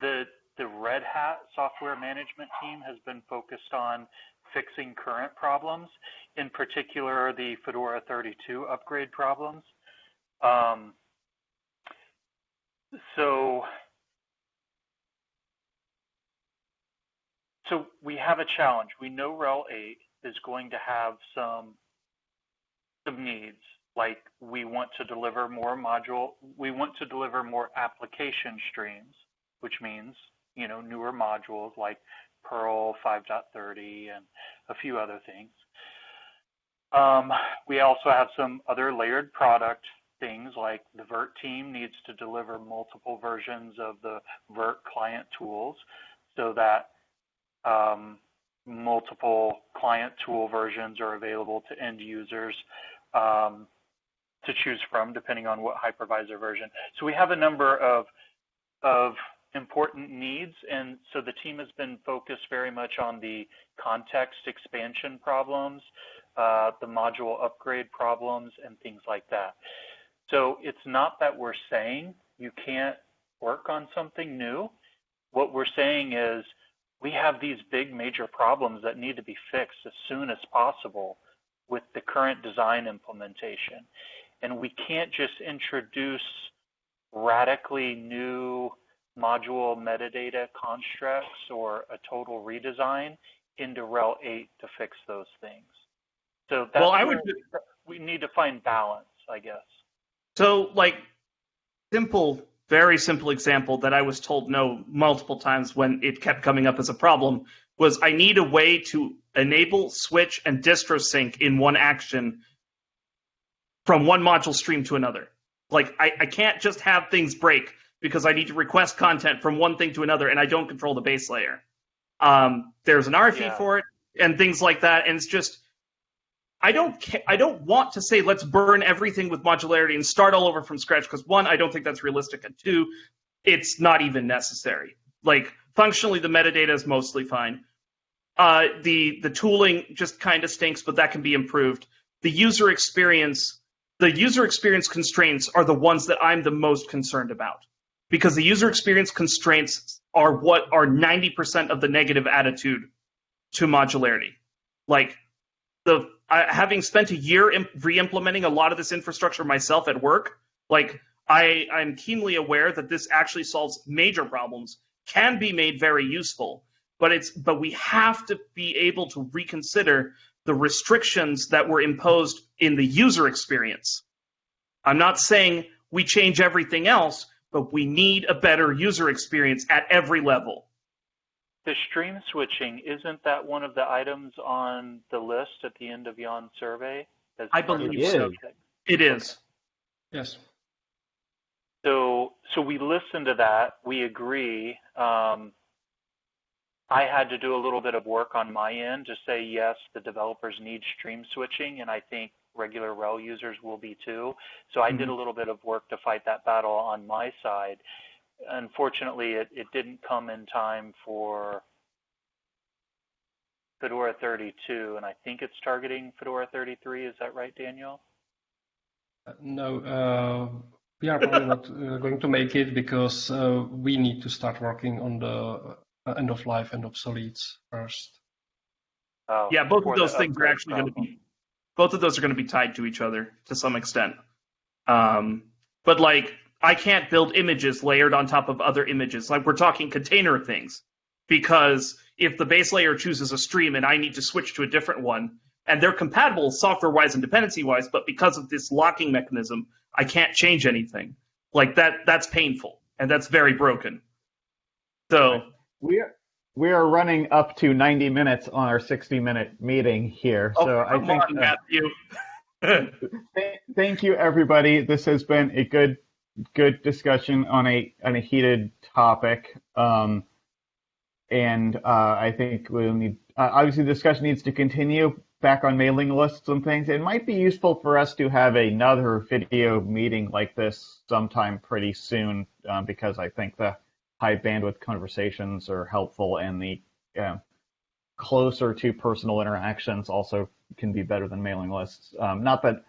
S6: The the Red Hat software management team has been focused on fixing current problems, in particular the Fedora 32 upgrade problems. Um, so, so we have a challenge. We know RHEL 8 is going to have some some needs like we want to deliver more module, we want to deliver more application streams, which means, you know, newer modules like Perl 5.30 and a few other things. Um, we also have some other layered product things like the Virt team needs to deliver multiple versions of the virt client tools so that um, multiple client tool versions are available to end users um, to choose from depending on what hypervisor version. So we have a number of, of important needs. And so the team has been focused very much on the context expansion problems, uh, the module upgrade problems, and things like that. So it's not that we're saying you can't work on something new. What we're saying is we have these big major problems that need to be fixed as soon as possible with the current design implementation. And we can't just introduce radically new module metadata constructs or a total redesign into RHEL 8 to fix those things. So that's
S4: well, I would.
S6: we need to find balance, I guess.
S4: So, like, simple, very simple example that I was told no multiple times when it kept coming up as a problem was I need a way to enable, switch, and distro sync in one action from one module stream to another. Like, I, I can't just have things break because I need to request content from one thing to another and I don't control the base layer. Um, there's an RFE
S6: Yeah.
S4: for it and things like that. And it's just, I don't ca- I don't want to say let's burn everything with modularity and start all over from scratch because one, I don't think that's realistic, and two, it's not even necessary. Like functionally, the metadata is mostly fine. Uh, the the tooling just kind of stinks, but that can be improved. The user experience, the user experience constraints are the ones that I'm the most concerned about because the user experience constraints are what are 90% of the negative attitude to modularity. Like the having spent a year imp- re-implementing a lot of this infrastructure myself at work, like I I'm keenly aware that this actually solves major problems, can be made very useful, but it's but we have to be able to reconsider the restrictions that were imposed in the user experience. I'm not saying we change everything else, but we need a better user experience at every level.
S6: The stream switching, isn't that one of the items on the list at the end of Jan's survey? as
S4: I believe
S6: the
S4: so.
S6: project?
S4: It is.
S10: Yes.
S6: So, so we listen to that. We agree. Um, I had to do a little bit of work on my end to say yes, the developers need stream switching, and I think regular RHEL users will be too. So I did a little bit of work to fight that battle on my side. Unfortunately, it, it didn't come in time for Fedora 32, and I think it's targeting Fedora 33. Is that right, Daniel?
S10: Uh, No, uh, we are probably not uh, going to make it because uh, we need to start working on the uh, end of life and obsoletes first.
S6: Oh,
S4: Yeah, both of those things are actually going to be both of those are going to be tied to each other to some extent. Um, but like I can't build images layered on top of other images. Like we're talking container things because if the base layer chooses a stream and I need to switch to a different one and they're compatible software wise and dependency wise, but because of this locking mechanism, I can't change anything. Like that that's painful and that's very broken. So
S1: We are we are running up to 90 minutes on our 60 minute meeting here.
S4: oh,
S1: so I think
S4: on, Matthew.
S1: th- thank you everybody. This has been a good good discussion on a on a heated topic. Um, and uh, I think we'll need uh, obviously the discussion needs to continue back on mailing lists and things. It might be useful for us to have another video meeting like this sometime pretty soon um, because I think the high bandwidth conversations are helpful and the closer to personal interactions also can be better than mailing lists. Um, not that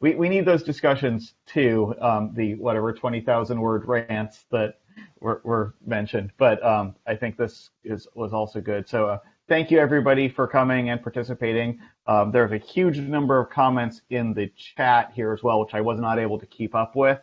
S1: we, we need those discussions too, um, the whatever 20,000 word rants that were, were mentioned. But um, I think this is was also good. So uh, thank you everybody for coming and participating. Um, there's a huge number of comments in the chat here as well, which I was not able to keep up with.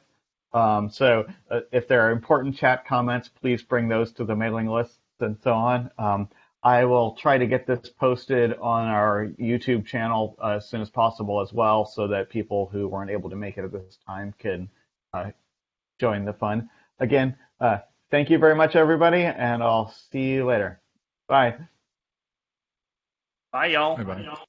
S1: Um, so uh, if there are important chat comments, please bring those to the mailing list and so on. Um, I will try to get this posted on our YouTube channel uh, as soon as possible as well, so that people who weren't able to make it at this time can uh, join the fun. Again, uh, thank you very much, everybody, and I'll see you later. Bye.
S4: Bye y'all.
S3: Bye-bye.